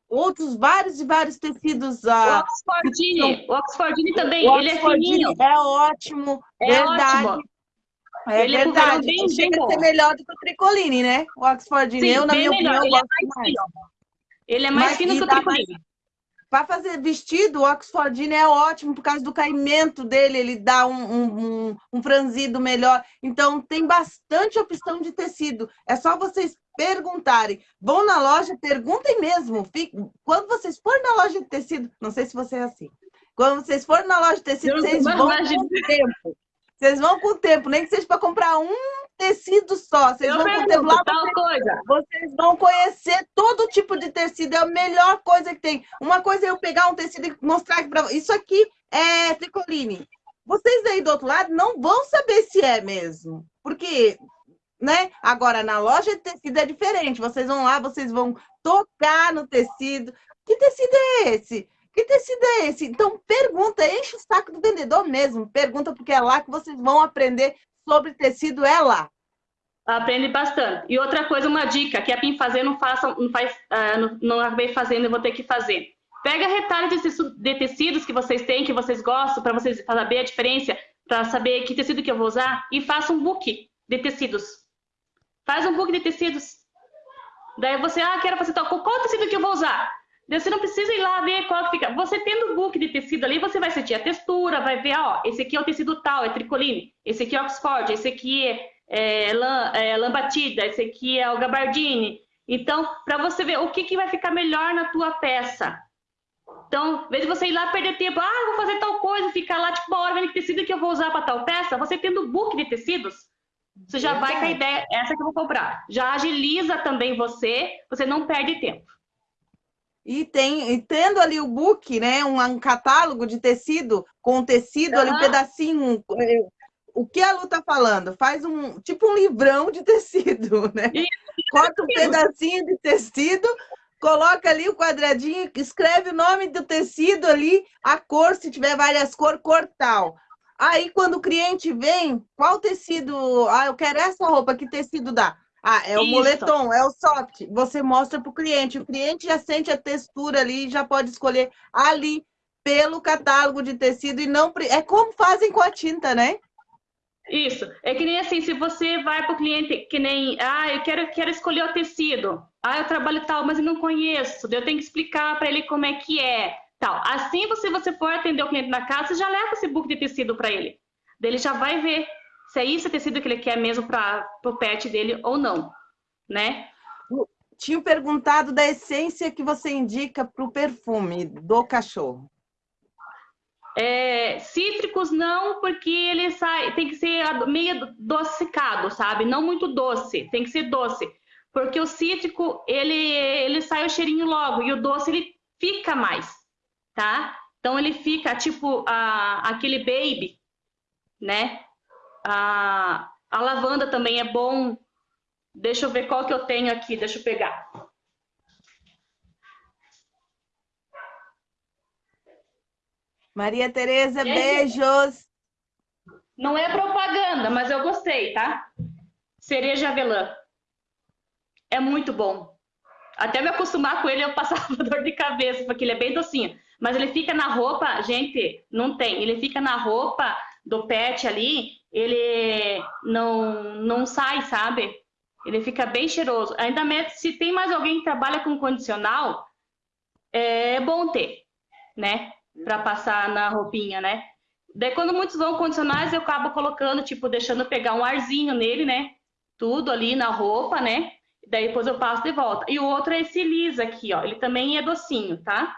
outros vários e vários tecidos. O Oxfordine, o Oxfordine também, o ele é fininho. É ótimo, é verdade. Ótimo. É ele é verdade, é bem, chega bem a ser melhor do que o tricoline, né? O Oxfordine, Sim, eu, na minha melhor. opinião, ele gosto é mais. mais. Ele é mais Mas, fino que o tricoline. Para fazer vestido, o Oxfordine é ótimo por causa do caimento dele, ele dá um, um, um, franzido melhor. Então, tem bastante opção de tecido. É só vocês perguntarem. Vão na loja, perguntem mesmo. Quando vocês forem na loja de tecido, não sei se você é assim. Quando vocês forem na loja de tecido, vocês vão com tempo. Vocês vão com o tempo, nem que seja para comprar um tecido só. Vocês eu vão lá. Tal coisa. Vocês vão conhecer todo tipo de tecido. É a melhor coisa que tem. Uma coisa é eu pegar um tecido e mostrar para vocês. Isso aqui é tricoline. Vocês aí do outro lado não vão saber se é mesmo. Porque, né? Agora, na loja de tecido é diferente. Vocês vão lá, vocês vão tocar no tecido. Que tecido é esse? Que tecido é esse? Então, pergunta, enche o saco do vendedor mesmo. Pergunta, porque é lá que vocês vão aprender sobre tecido, é lá. Aprende bastante. E outra coisa, uma dica, que é para fazer, não faça, não faz, uh, não, não acabei fazendo, eu vou ter que fazer. Pega retalhos de tecidos que vocês têm, que vocês gostam, para vocês saber a diferença, para saber que tecido que eu vou usar, e faça um book de tecidos. Faz um book de tecidos. Daí você, ah, quero fazer tal, qual tecido que eu vou usar? Você não precisa ir lá ver qual fica. Você tendo o book de tecido ali, você vai sentir a textura, vai ver, ó, esse aqui é o tecido tal, é tricoline, esse aqui é Oxford, esse aqui é, é, lã, é lã batida, esse aqui é o gabardine. Então, para você ver o que, que vai ficar melhor na tua peça. Então, de você ir lá perder tempo, ah, vou fazer tal coisa, ficar lá tipo uma hora vendo que tecido que eu vou usar para tal peça, você tendo o book de tecidos, você já vai com a ideia, essa que eu vou comprar. Já agiliza também você, você não perde tempo. E, tem, e tendo ali o book, né, um, um catálogo de tecido, com tecido uhum. ali, um pedacinho. É, o que a Lu tá falando? Faz um tipo um livrão de tecido, né? Corta um pedacinho de tecido, coloca ali o quadradinho, escreve o nome do tecido ali, a cor, se tiver várias cores, cor tal. Aí, quando o cliente vem, qual tecido? Ah, eu quero essa roupa, que tecido dá? Ah, é o Isso. moletom, é o soft. Você mostra para o cliente. O cliente já sente a textura ali, já pode escolher ali pelo catálogo de tecido e não. É como fazem com a tinta, né? Isso. É que nem assim, se você vai para o cliente que nem, ah, eu quero, quero escolher o tecido. Ah, eu trabalho tal, mas eu não conheço. Eu tenho que explicar para ele como é que é. Tal. Assim, se você for atender o cliente na casa, você já leva esse book de tecido para ele. Ele já vai ver se é isso o tecido que ele quer mesmo para o pet dele ou não, né? Tinha perguntado da essência que você indica para o perfume do cachorro. É, cítricos não, porque ele sai, tem que ser meio docicado, sabe? Não muito doce, tem que ser doce. Porque o cítrico, ele, ele sai o cheirinho logo, e o doce, ele fica mais, tá? Então, ele fica tipo a, aquele baby, né? A, a lavanda também é bom. Deixa eu ver qual que eu tenho aqui, deixa eu pegar. Maria Tereza, beijos. Não é propaganda, mas eu gostei, tá? Cereja avelã. É muito bom. Até me acostumar com ele, eu passava dor de cabeça, porque ele é bem docinho. Mas ele fica na roupa, gente, não tem. Ele fica na roupa do pet ali, ele não, não sai, sabe? Ele fica bem cheiroso. Ainda mais se tem mais alguém que trabalha com condicional, é bom ter, né? para passar na roupinha, né? Daí quando muitos vão condicionais, eu acabo colocando, tipo, deixando pegar um arzinho nele, né? Tudo ali na roupa, né? Daí depois eu passo de volta. E o outro é esse lisa aqui, ó. Ele também é docinho, tá?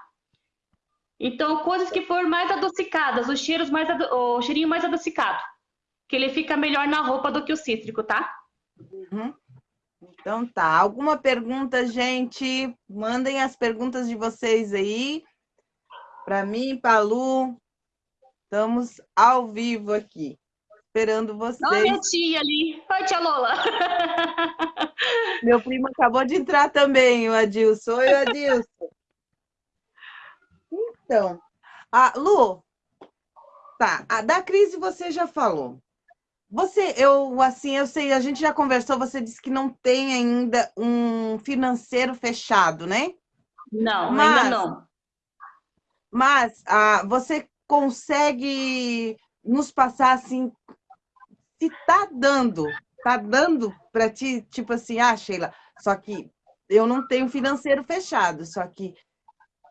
Então, coisas que for mais adocicadas, os cheiros mais ado... o cheirinho mais adocicado. Que ele fica melhor na roupa do que o cítrico, tá? Uhum. Então tá. Alguma pergunta, gente? Mandem as perguntas de vocês aí. Para mim, Palu, estamos ao vivo aqui, esperando vocês. Olha minha tia ali. Oi, tia Lola. Meu primo acabou de entrar também, o Adilson. Oi, Adilson. Então, a Lu, tá, a da crise você já falou. Você, eu, assim, eu sei, a gente já conversou, você disse que não tem ainda um financeiro fechado, né? Não, Mas, ainda não. Mas ah, você consegue nos passar assim, se tá dando, tá dando para ti, tipo assim, ah, Sheila, só que eu não tenho financeiro fechado, só que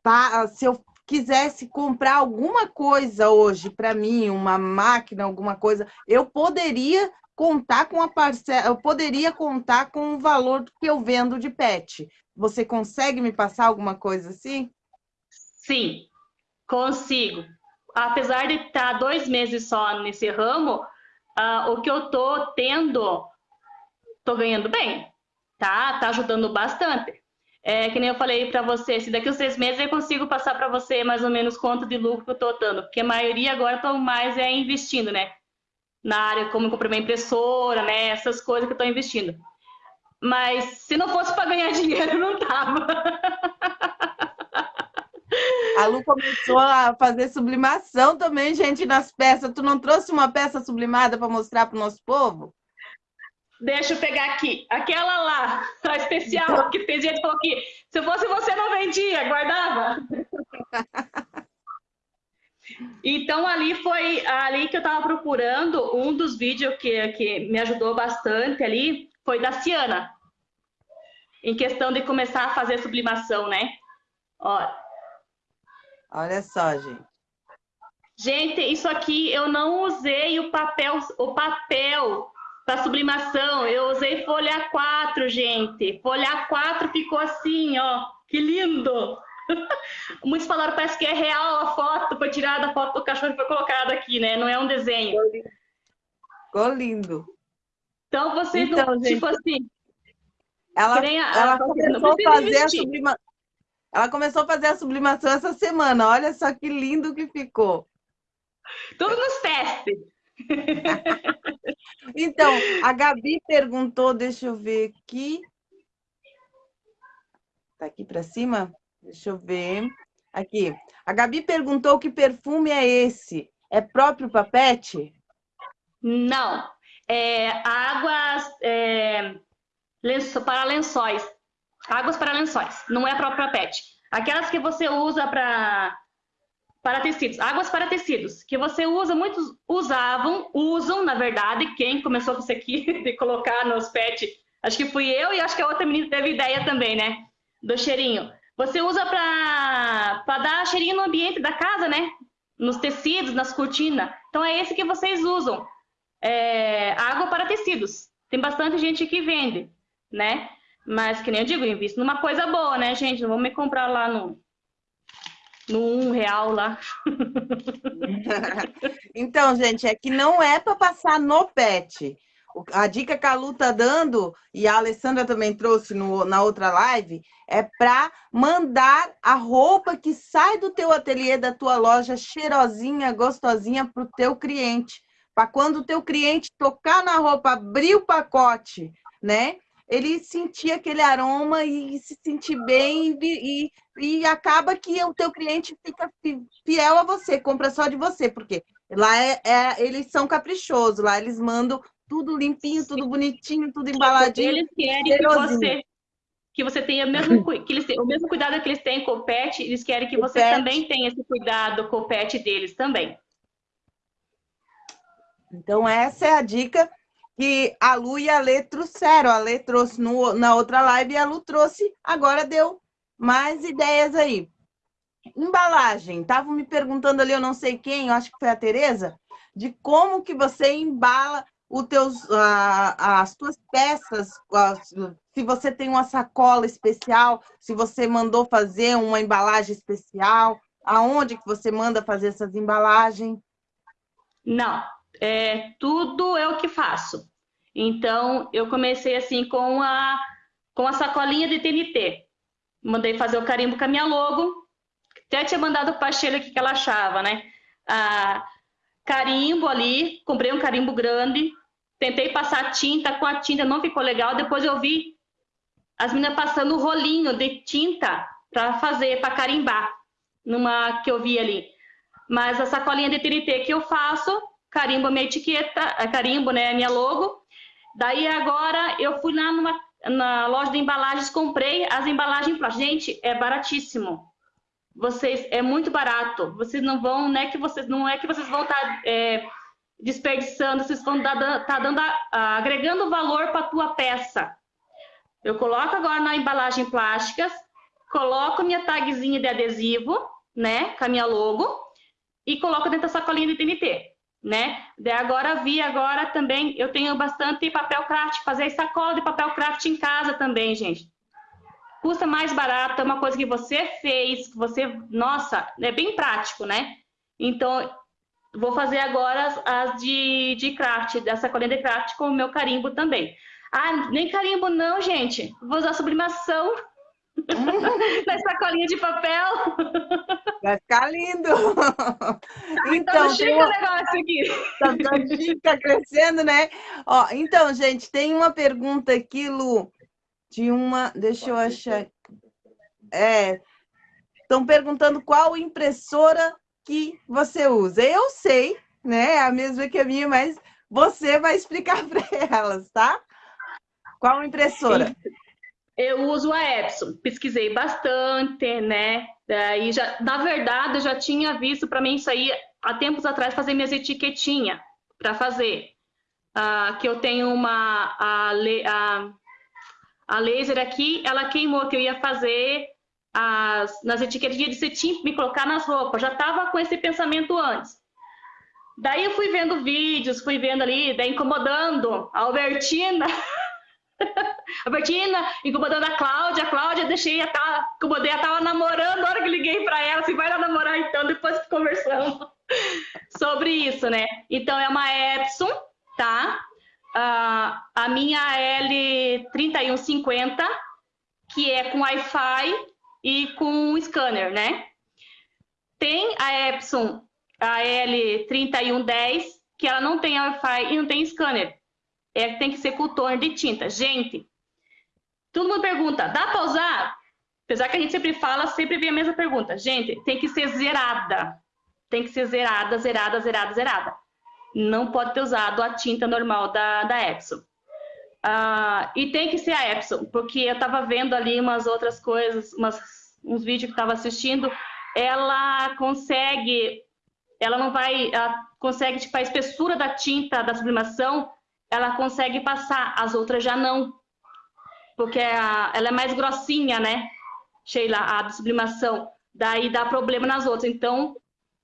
tá, se eu quisesse comprar alguma coisa hoje para mim, uma máquina, alguma coisa, eu poderia contar com a parcela, eu poderia contar com o valor que eu vendo de pet. Você consegue me passar alguma coisa assim? Sim, Consigo. Apesar de estar dois meses só nesse ramo, uh, o que eu tô tendo, tô ganhando bem, tá? Tá ajudando bastante. É, que nem eu falei para você, se daqui a seis meses eu consigo passar para você mais ou menos quanto de lucro que eu tô dando, porque a maioria agora estão mais é investindo, né? Na área como comprar uma impressora, né? Essas coisas que eu tô investindo. Mas se não fosse para ganhar dinheiro, não tava. A Lu começou a fazer sublimação também, gente, nas peças. Tu não trouxe uma peça sublimada para mostrar para o nosso povo? Deixa eu pegar aqui. Aquela lá, a especial, que tem gente que falou aqui. Se fosse você, não vendia, guardava. Então, ali foi ali que eu estava procurando. Um dos vídeos que, que me ajudou bastante ali foi da Ciana. Em questão de começar a fazer sublimação, né? Ó, Olha só, gente. Gente, isso aqui eu não usei o papel, o papel para sublimação. Eu usei folha 4, gente. Folha 4 ficou assim, ó. Que lindo! Muitos falaram, parece que é real a foto, foi tirada a foto do cachorro e foi colocada aqui, né? Não é um desenho. Ficou lindo. Então, vocês então, não, gente, tipo assim... Ela, a, ela começou a fazer a sublimação ela começou a fazer a sublimação essa semana. Olha só que lindo que ficou. Tudo nos testes. Então, a Gabi perguntou, deixa eu ver aqui. Tá aqui para cima? Deixa eu ver. Aqui. A Gabi perguntou que perfume é esse. é próprio para pet? Não. É, águas é, lenço, para lençóis. Águas para lençóis. Não é próprio para pet. Aquelas que você usa para para tecidos, águas para tecidos, que você usa, muitos usavam, usam, na verdade, quem começou com isso aqui, de colocar nos pets, acho que fui eu e acho que a outra menina teve ideia também, né? Do cheirinho. Você usa para dar cheirinho no ambiente da casa, né? Nos tecidos, nas cortinas. Então é esse que vocês usam. É, água para tecidos. Tem bastante gente que vende, né? Mas, que nem eu digo, invisto numa coisa boa, né, gente? Não vou me comprar lá no, no um real lá. então, gente, é que não é para passar no pet. A dica que a Lu tá dando, e a Alessandra também trouxe no, na outra live, é para mandar a roupa que sai do teu ateliê, da tua loja, cheirosinha, gostosinha para o teu cliente. Para quando o teu cliente tocar na roupa, abrir o pacote, né? Ele sentir aquele aroma e se sentir bem e, e, e, acaba que o teu cliente fica fiel a você, compra só de você, porque lá é, é, eles são caprichosos, lá eles mandam tudo limpinho, tudo bonitinho, tudo embaladinho. Eles querem que você que você tenha o mesmo, que eles, o mesmo cuidado que eles têm com o pet, eles querem que o você pet. também tenha esse cuidado com o pet deles também. Então, essa é a dica que a Lu e a Lê trouxeram. A Lê trouxe no, na outra live e a Lu trouxe, agora deu mais ideias aí. Embalagem. Estavam me perguntando ali, eu não sei quem, eu acho que foi a Tereza, de como que você embala os teus, uh, as tuas peças, uh, se você tem uma sacola especial, se você mandou fazer uma embalagem especial, aonde que você manda fazer essas embalagens? Não, é, tudo é o que faço. Então, eu comecei assim com a, com a sacolinha de TNT. Mandei fazer o carimbo com a minha logo. Até tinha mandado para a Sheila que ela achava, né? Ah, carimbo ali, comprei um carimbo grande. Tentei passar tinta, com a tinta não ficou legal. Depois eu vi as meninas passando o rolinho de tinta para fazer, para carimbar, numa que eu vi ali. Mas a sacolinha de TNT que eu faço, carimbo minha etiqueta, carimbo né, a minha logo. Daí agora eu fui lá numa, na loja de embalagens, comprei as embalagens Gente, é baratíssimo. Vocês, é muito barato. Vocês não vão, né, que vocês, não é que vocês vão estar tá, é, desperdiçando, vocês vão estar tá dando, agregando valor para a tua peça. Eu coloco agora na embalagem plásticas, coloco minha tagzinha de adesivo, né, com a minha logo, e coloco dentro da sacolinha de TNT né? De agora vi agora também eu tenho bastante papel craft, fazer sacola de papel craft em casa também, gente. Custa mais barato, é uma coisa que você fez, que você, nossa, é bem prático, né? Então, vou fazer agora as, as de, de craft, da sacolinha de craft com o meu carimbo também. Ah, nem carimbo não, gente. Vou usar sublimação na sacolinha de papel. Vai ficar lindo. Tá então, chique uma... o negócio aqui. Tá, tá chique, tá crescendo, né? Ó, então, gente, tem uma pergunta aqui, Lu, de uma. Deixa eu achar. É. Estão perguntando qual impressora que você usa. Eu sei, né? É a mesma que a minha, mas você vai explicar para elas, tá? Qual impressora? Eu uso a Epson, pesquisei bastante, né? Daí já, na verdade, eu já tinha visto para mim isso aí há tempos atrás fazer minhas etiquetinhas para fazer. Ah, que eu tenho uma a, a, a, laser aqui, ela queimou que eu ia fazer as, nas etiquetinhas de cetim, me colocar nas roupas. Já estava com esse pensamento antes. Daí eu fui vendo vídeos, fui vendo ali, daí incomodando a Albertina. a Bertina incomodando a Cláudia, a Cláudia deixei a tá, incomodei, ela tava namorando, a hora que liguei para ela, assim, vai lá namorar então, depois que conversamos sobre isso, né? Então é uma Epson, tá? Uh, a minha L3150, que é com Wi-Fi e com scanner, né? Tem a Epson, a L3110, que ela não tem Wi-Fi e não tem scanner é tem que ser toner de tinta. Gente, todo mundo pergunta, dá para usar? Apesar que a gente sempre fala, sempre vem a mesma pergunta. Gente, tem que ser zerada. tem que ser zerada, zerada, zerada, zerada. Não pode ter usado a tinta normal da, da Epson. Ah, e tem que ser a Epson, porque eu estava vendo ali umas outras coisas, umas, uns vídeos que estava assistindo, ela consegue, ela não vai, ela consegue, tipo, a espessura da tinta da sublimação, ela consegue passar, as outras já não, porque a, ela é mais grossinha, né, Sheila, a sublimação, daí dá problema nas outras, então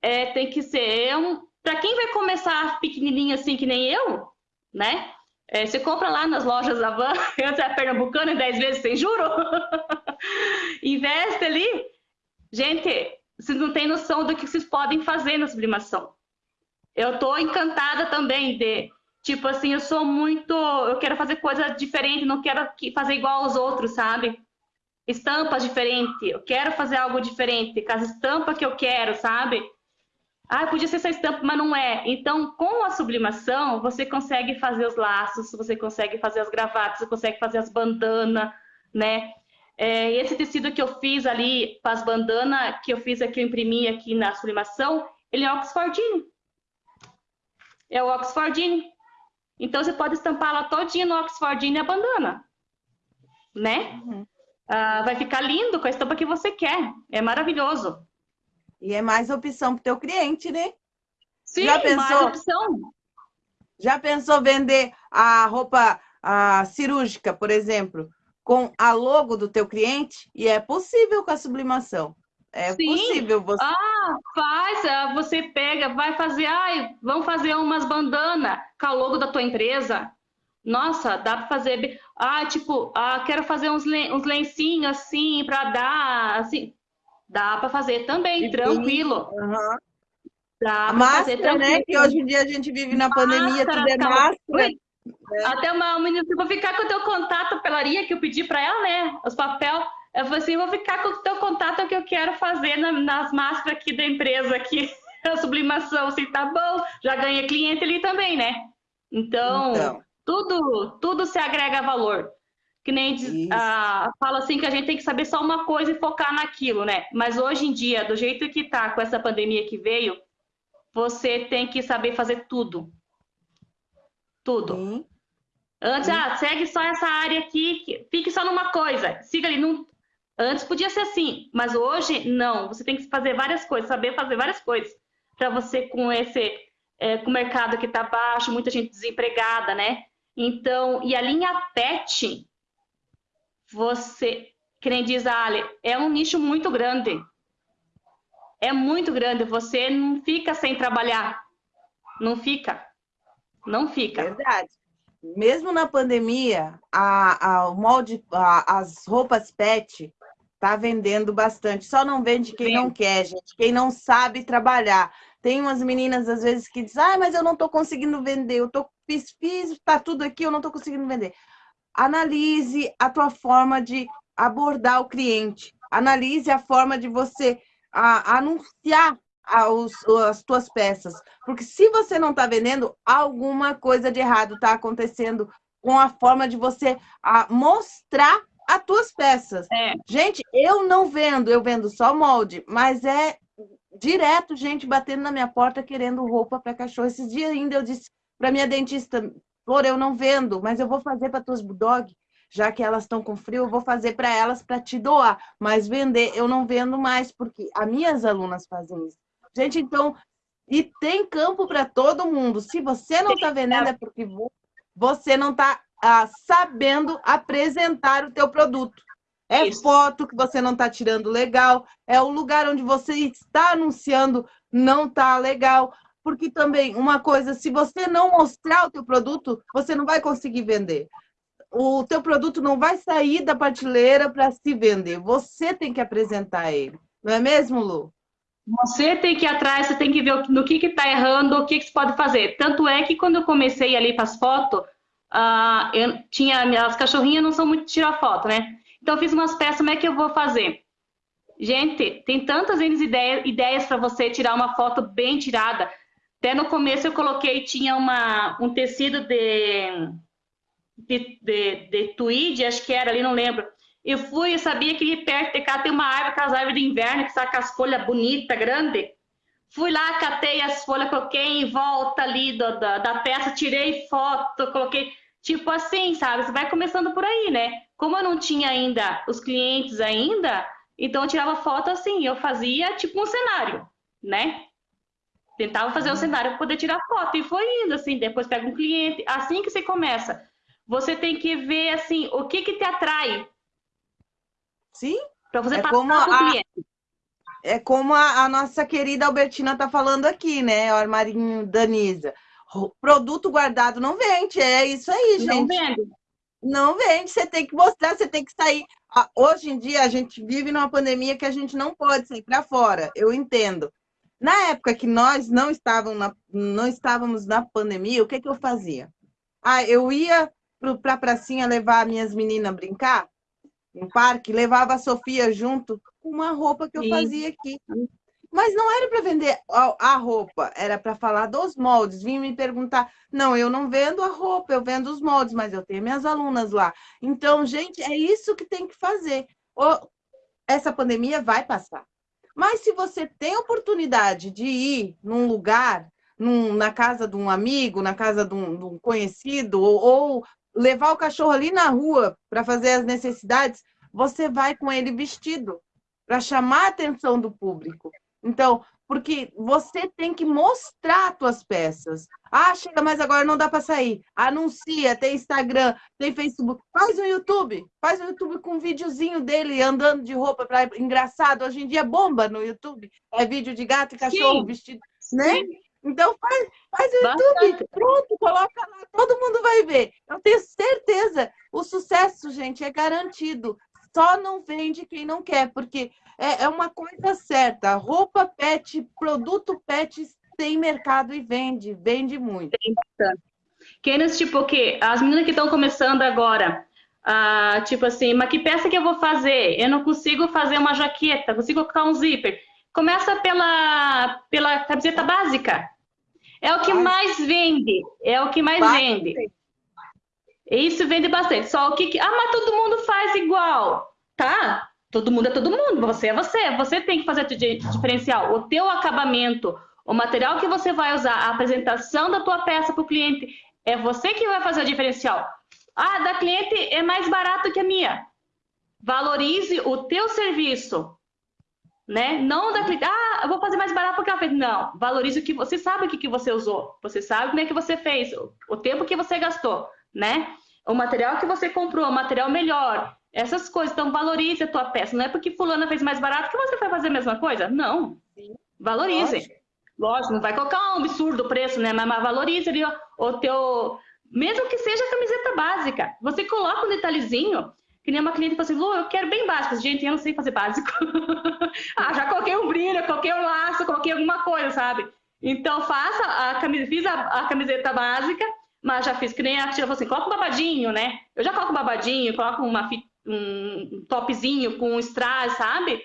é, tem que ser, é um, para quem vai começar pequenininho assim que nem eu, né, é, você compra lá nas lojas da Van, antes é pernambucana, 10 vezes sem juro. Investe ali. Gente, vocês não têm noção do que vocês podem fazer na sublimação. Eu tô encantada também de, tipo assim, eu sou muito, eu quero fazer coisa diferente, não quero fazer igual aos outros, sabe? Estampas diferentes, eu quero fazer algo diferente, com as estampas que eu quero, sabe? Ah, podia ser essa estampa, mas não é. Então, com a sublimação, você consegue fazer os laços, você consegue fazer as gravatas, você consegue fazer as bandanas, né? É, esse tecido que eu fiz ali, para as bandanas, que eu fiz aqui, eu imprimi aqui na sublimação, ele é oxfordino. É o oxfordino. Então, você pode estampar ela todinha no oxfordino e a bandana, né? Uhum. Ah, vai ficar lindo com a estampa que você quer. É maravilhoso. E é mais opção para o teu cliente, né? Sim, já pensou, mais opção. Já pensou vender a roupa a cirúrgica, por exemplo, com a logo do teu cliente? E é possível com a sublimação. É Sim. possível você. Ah, faz, ah, você pega, vai fazer, ai, vamos fazer umas bandanas com o logo da tua empresa. Nossa, dá para fazer. Ah, tipo, ah, quero fazer uns, uns lencinhos assim para dar, assim. Dá para fazer também, tranquilo. Uhum. Dá para fazer né, né? Que hoje em dia a gente vive na máscara, pandemia, tudo é máscara. É. Até uma, menina, vou ficar com o teu contato pela Ria, que eu pedi para ela, né? Os papel. Eu falei assim, vou ficar com o teu contato que eu quero fazer na, nas máscaras aqui da empresa aqui. A sublimação, assim, tá bom. Já ganhei cliente ali também, né? Então, então. tudo, tudo se agrega valor que nem diz, ah, fala assim que a gente tem que saber só uma coisa e focar naquilo, né? Mas hoje em dia, do jeito que tá com essa pandemia que veio, você tem que saber fazer tudo. Tudo. Antes, ah, segue só essa área aqui, fique só numa coisa, siga ali. Num... Antes podia ser assim, mas hoje não. Você tem que fazer várias coisas, saber fazer várias coisas para você com esse, é, com o mercado que está baixo, muita gente desempregada, né? Então, e a linha PET, você, que nem diz a Ali, é um nicho muito grande. É muito grande. Você não fica sem trabalhar. Não fica. Não fica. Verdade. Mesmo na pandemia, a, a, o molde, a, as roupas pet tá vendendo bastante. Só não vende quem Sim. não quer, gente. Quem não sabe trabalhar. Tem umas meninas, às vezes, que dizem, ah, mas eu não tô conseguindo vender. Eu tô, fiz, fiz, tá tudo aqui, eu não tô conseguindo vender analise a tua forma de abordar o cliente, analise a forma de você a, anunciar os, as tuas peças, porque se você não está vendendo, alguma coisa de errado está acontecendo com a forma de você a, mostrar as tuas peças. É. Gente, eu não vendo, eu vendo só molde, mas é direto gente batendo na minha porta querendo roupa para cachorro. Esses dias ainda eu disse para minha dentista, Flor, eu não vendo, mas eu vou fazer para tuas bulldog, já que elas estão com frio, eu vou fazer para elas para te doar, mas vender eu não vendo mais, porque as minhas alunas fazem isso. Gente, então, e tem campo para todo mundo. Se você não está vendendo, é porque você não está ah, sabendo apresentar o teu produto. É isso. foto que você não está tirando legal, é o lugar onde você está anunciando não está legal porque também uma coisa, se você não mostrar o teu produto, você não vai conseguir vender. O teu produto não vai sair da prateleira para se vender. Você tem que apresentar ele. Não é mesmo, Lu? Você tem que ir atrás, você tem que ver no que está errando, o que, que você pode fazer. Tanto é que quando eu comecei ali para as fotos, uh, eu tinha as cachorrinhas não são muito de tirar foto, né? Então eu fiz umas peças, como é que eu vou fazer? Gente, tem tantas ideias, ideias para você tirar uma foto bem tirada. Até no começo eu coloquei, tinha uma, um tecido de, de, de, de tweed, acho que era ali, não lembro. Eu fui, eu sabia que perto de cá tem uma árvore, aquelas árvores de inverno, que está com as folhas bonitas, grande. Fui lá, catei as folhas, coloquei em volta ali do, da, da peça, tirei foto, coloquei. Tipo assim, sabe? Você vai começando por aí, né? Como eu não tinha ainda os clientes ainda, então eu tirava foto assim, eu fazia tipo um cenário, né? Tentava fazer um cenário para poder tirar foto e foi indo assim, depois pega um cliente, assim que você começa. Você tem que ver assim, o que que te atrai. Sim. Para você é passar como a, cliente. É como a, a, nossa querida Albertina tá falando aqui, né? O armarinho Danisa. Produto guardado não vende, é isso aí, gente. Não vende. Não vende, você tem que mostrar, você tem que sair. Hoje em dia a gente vive numa pandemia que a gente não pode sair para fora, eu entendo. Na época que nós não estávamos na, não estávamos na pandemia, o que, que eu fazia? Ah, eu ia para a pracinha levar minhas meninas brincar no parque, levava a Sofia junto com uma roupa que eu Sim. fazia aqui. Mas não era para vender a roupa, era para falar dos moldes. Vim me perguntar, não, eu não vendo a roupa, eu vendo os moldes, mas eu tenho minhas alunas lá. Então, gente, é isso que tem que fazer. Essa pandemia vai passar. Mas se você tem oportunidade de ir num lugar, num, na casa de um amigo, na casa de um, de um conhecido, ou, ou levar o cachorro ali na rua para fazer as necessidades, você vai com ele vestido para chamar a atenção do público. Então, porque você tem que mostrar as tuas peças. Ah, chega, mas agora não dá para sair. Anuncia, tem Instagram, tem Facebook. Faz um YouTube. Faz um YouTube com um videozinho dele andando de roupa para engraçado. Hoje em dia bomba no YouTube. É vídeo de gato e cachorro Sim. vestido, né? Sim. Então faz, faz o YouTube, Bastante. pronto, coloca lá, todo mundo vai ver. Eu tenho certeza, o sucesso, gente, é garantido. Só não vende quem não quer, porque é, é uma coisa certa. Roupa pet, produto pet tem mercado e vende, vende muito. Quem tipo que as meninas que estão começando agora, ah, tipo assim, mas que peça que eu vou fazer? Eu não consigo fazer uma jaqueta, consigo colocar um zíper. Começa pela, pela camiseta básica. É o que mais vende, é o que mais vende. Isso vende bastante. Só o que, ah, mas todo mundo faz igual, tá? Todo mundo é todo mundo, você é você. Você tem que fazer o diferencial. O teu acabamento, o material que você vai usar, a apresentação da tua peça para o cliente, é você que vai fazer o diferencial. Ah, da cliente é mais barato que a minha. Valorize o teu serviço, né? Não da cliente, ah, eu vou fazer mais barato porque ela fez. Não, valorize o que você sabe o que, que você usou. Você sabe como é que você fez, o tempo que você gastou, né? O material que você comprou, o material melhor, essas coisas. Então, valorize a tua peça. Não é porque fulana fez mais barato que você vai fazer a mesma coisa. Não. Valorize. Lógico. Lógico, não vai colocar um absurdo preço, né? Mas, mas valorize ali o, o teu... Mesmo que seja camiseta básica. Você coloca um detalhezinho, que nem uma cliente fala assim, Lu, eu quero bem básico. Gente, eu não sei fazer básico. ah, já coloquei um brilho, coloquei um laço, coloquei alguma coisa, sabe? Então, faça a camiseta, fiz a, a camiseta básica, mas já fiz que nem a tia falou assim, coloca um babadinho, né? Eu já coloco um babadinho, coloco uma fita um topzinho com um strass, sabe?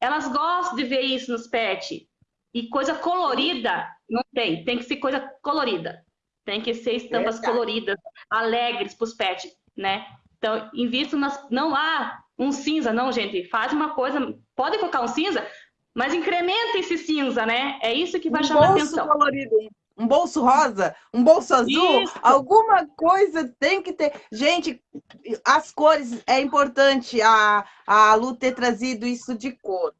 Elas gostam de ver isso nos pets. E coisa colorida não tem, tem que ser coisa colorida. Tem que ser estampas coloridas, alegres para os pets, né? Então, invisto nas. Não há um cinza, não, gente. Faz uma coisa. Pode colocar um cinza, mas incrementa esse cinza, né? É isso que vai um chamar atenção. Colorido um bolso rosa, um bolso azul, Isso. alguma coisa tem que ter. Gente, as cores é importante a, a Lu ter trazido isso de cor.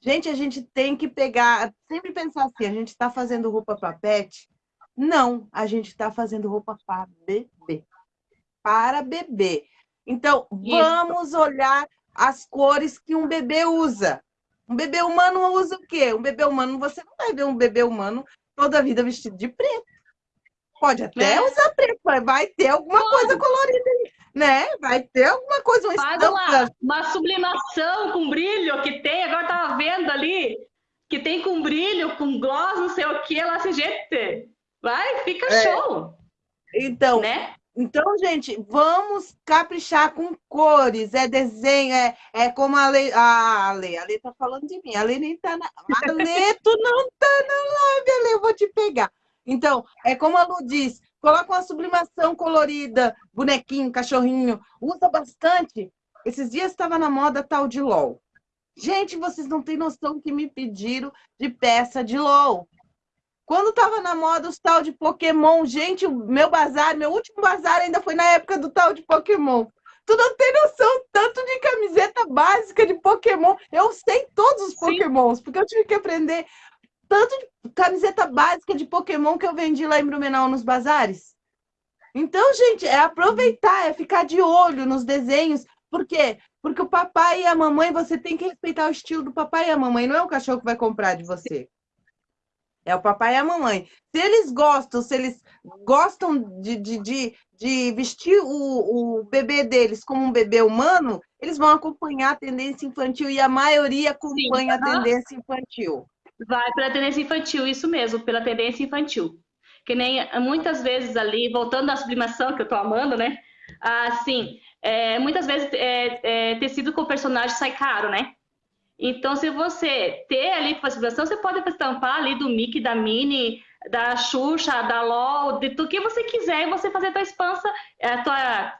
Gente, a gente tem que pegar, sempre pensar assim, a gente está fazendo roupa para pet? Não, a gente está fazendo roupa para bebê. Para bebê. Então, isso. vamos olhar as cores que um bebê usa. Um bebê humano usa o quê? Um bebê humano, você não vai ver um bebê humano toda a vida vestido de preto. Pode até é. usar preto, mas vai ter alguma Pode. coisa colorida ali, né? Vai ter alguma coisa, uma Faz uma, uma sublimação com brilho que tem, agora tava vendo ali, que tem com brilho, com gloss, não sei o que, lá se gente. Vai, fica é. show. Então, né? Então, gente, vamos caprichar com cores, é desenho, é, é como a Lei. A Lei, a Lei tá falando de mim, a Lei nem tá na. A Lei, tu não tá na live, a Lei, eu vou te pegar. Então, é como a Lu diz, coloca uma sublimação colorida, bonequinho, cachorrinho, usa bastante. Esses dias estava na moda tal de LOL. Gente, vocês não têm noção que me pediram de peça de LOL. Quando tava na moda os tal de Pokémon, gente, o meu bazar, meu último bazar ainda foi na época do tal de Pokémon. Tu não tem noção tanto de camiseta básica de Pokémon. Eu sei todos os Pokémons, porque eu tive que aprender tanto de camiseta básica de Pokémon que eu vendi lá em Blumenau nos bazares. Então, gente, é aproveitar, é ficar de olho nos desenhos. Por quê? Porque o papai e a mamãe, você tem que respeitar o estilo do papai e a mamãe, não é o cachorro que vai comprar de você. É o papai e a mamãe. Se eles gostam, se eles gostam de, de, de, de vestir o, o bebê deles como um bebê humano, eles vão acompanhar a tendência infantil e a maioria acompanha Sim, a tendência infantil. Vai pela tendência infantil, isso mesmo, pela tendência infantil. Que nem muitas vezes ali, voltando à sublimação que eu tô amando, né? Assim, é, muitas vezes é, é, tecido com personagem sai caro, né? Então, se você ter ali facilitação, você pode estampar ali do Mickey, da Minnie, da Xuxa, da LOL, de tudo que você quiser e você fazer a tua espança, é, a tua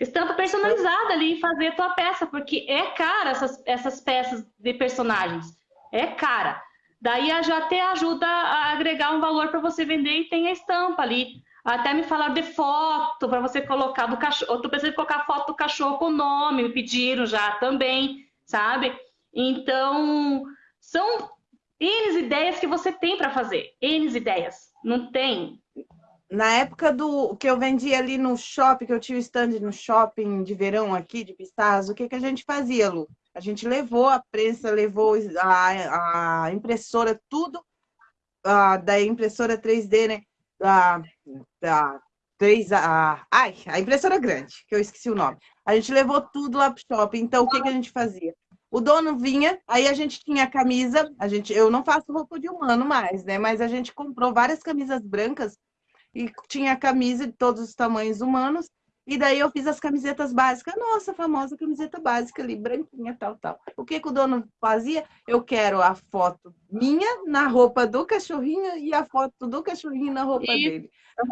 estampa personalizada ali e fazer a tua peça, porque é cara essas, essas peças de personagens. É cara. Daí já até ajuda a agregar um valor para você vender e tem a estampa ali. Até me falaram de foto para você colocar do cachorro. Eu tô pensando em colocar foto do cachorro com nome, me pediram já também, sabe? Então, são N ideias que você tem para fazer. N ideias. Não tem. Na época do que eu vendia ali no shopping, que eu tinha o stand no shopping de verão aqui, de Pistaz, o que, que a gente fazia, Lu? A gente levou a prensa, levou a, a impressora, tudo a, da impressora 3D, né? Da, da 3, a, ai, a impressora grande, que eu esqueci o nome. A gente levou tudo lá pro shopping. Então, o que, que a gente fazia? O dono vinha, aí a gente tinha camisa, a gente, eu não faço roupa de humano mais, né? Mas a gente comprou várias camisas brancas e tinha camisa de todos os tamanhos humanos. E daí eu fiz as camisetas básicas, nossa, famosa camiseta básica ali, branquinha, tal, tal. O que, que o dono fazia? Eu quero a foto minha na roupa do cachorrinho e a foto do cachorrinho na roupa Isso. dele.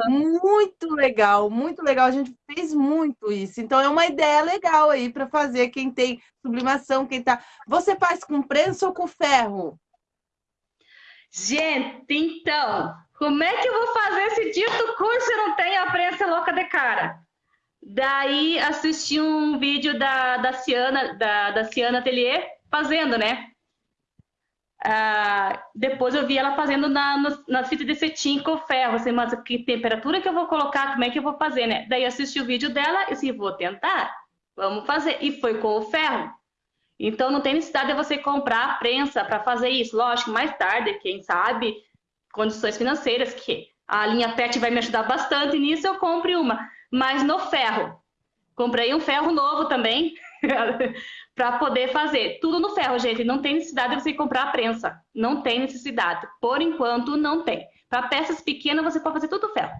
Uhum. Muito legal, muito legal. A gente fez muito isso. Então é uma ideia legal aí para fazer quem tem sublimação, quem tá. Você faz com prensa ou com ferro? Gente, então, como é que eu vou fazer esse dito curso se não tem a prensa louca de cara? Daí assisti um vídeo da, da Ciana, da, da Ciana Atelier fazendo, né? Ah, depois eu vi ela fazendo na, no, na fita de cetim com ferro. Assim, mas que temperatura que eu vou colocar? Como é que eu vou fazer, né? Daí assisti o vídeo dela e assim, vou tentar. Vamos fazer. E foi com o ferro. Então não tem necessidade de você comprar a prensa para fazer isso. Lógico, mais tarde, quem sabe, condições financeiras, que a linha PET vai me ajudar bastante nisso, eu compre uma mas no ferro. Comprei um ferro novo também para poder fazer. Tudo no ferro, gente. Não tem necessidade de você comprar a prensa. Não tem necessidade. Por enquanto, não tem. Para peças pequenas, você pode fazer tudo no ferro.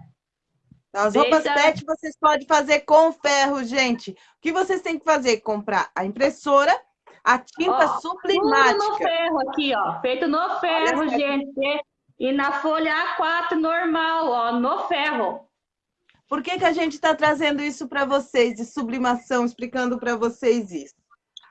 As roupas Desde PET vocês podem fazer com ferro, gente. O que vocês têm que fazer? Comprar a impressora, a tinta ó, sublimática. Tudo no ferro aqui, ó. Feito no ferro, gente. E na folha A4 normal, ó, no ferro. Por que, que a gente está trazendo isso para vocês, de sublimação, explicando para vocês isso?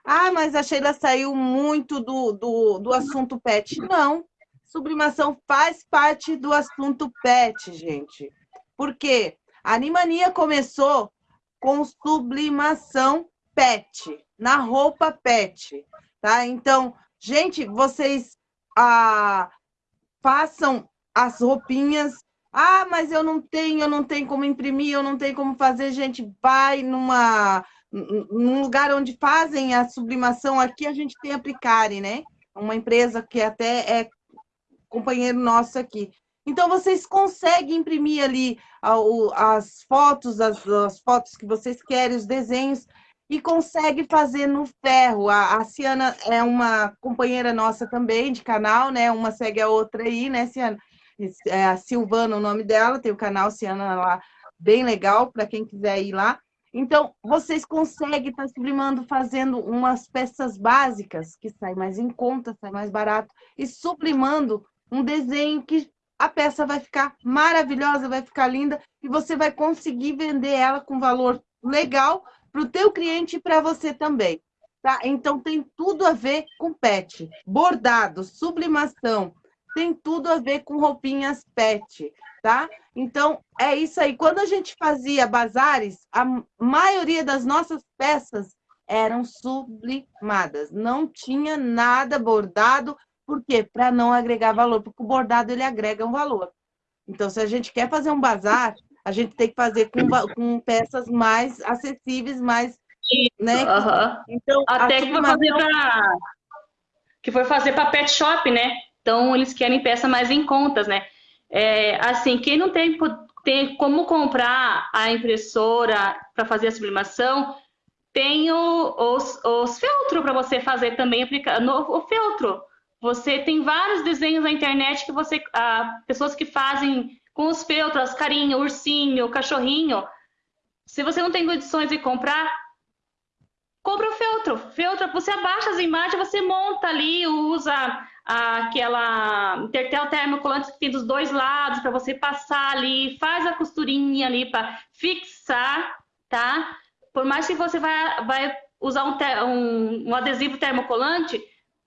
Ah, mas a Sheila saiu muito do, do, do assunto pet. Não, sublimação faz parte do assunto pet, gente. Por quê? A Animania começou com sublimação pet, na roupa pet, tá? Então, gente, vocês ah, façam as roupinhas ah, mas eu não tenho, eu não tenho como imprimir, eu não tenho como fazer. Gente, vai numa num lugar onde fazem a sublimação. Aqui a gente tem a Plicari, né? Uma empresa que até é companheiro nosso aqui. Então vocês conseguem imprimir ali as fotos, as, as fotos que vocês querem, os desenhos e consegue fazer no ferro. A, a Ciana é uma companheira nossa também de canal, né? Uma segue a outra aí, né, Ciana? É a Silvana o nome dela, tem o canal Ciana lá, bem legal para quem quiser ir lá. Então, vocês conseguem estar tá sublimando fazendo umas peças básicas, que sai mais em conta, sai mais barato, e sublimando um desenho que a peça vai ficar maravilhosa, vai ficar linda, e você vai conseguir vender ela com valor legal para o teu cliente e para você também. tá? Então tem tudo a ver com pet. Bordado, sublimação, tem tudo a ver com roupinhas pet, tá? Então é isso aí. Quando a gente fazia bazares, a maioria das nossas peças eram sublimadas, não tinha nada bordado, por quê? Para não agregar valor, porque o bordado ele agrega um valor. Então, se a gente quer fazer um bazar, a gente tem que fazer com, com peças mais acessíveis, mais isso, né? Então, Até que foi fazer para que foi fazer para pet shop, né? Então eles querem peça mais em contas, né? É, assim, quem não tem, tem como comprar a impressora para fazer a sublimação, tem o, os, os feltros para você fazer também aplicar no o feltro. Você tem vários desenhos na internet que você, ah, pessoas que fazem com os feltros, carinho, ursinho, cachorrinho. Se você não tem condições de comprar, compra o feltro. Feltro, você abaixa as imagens, você monta ali, usa aquela intertel termocolante que tem dos dois lados para você passar ali, faz a costurinha ali para fixar, tá? Por mais que você vai, vai usar um, um, um adesivo termocolante,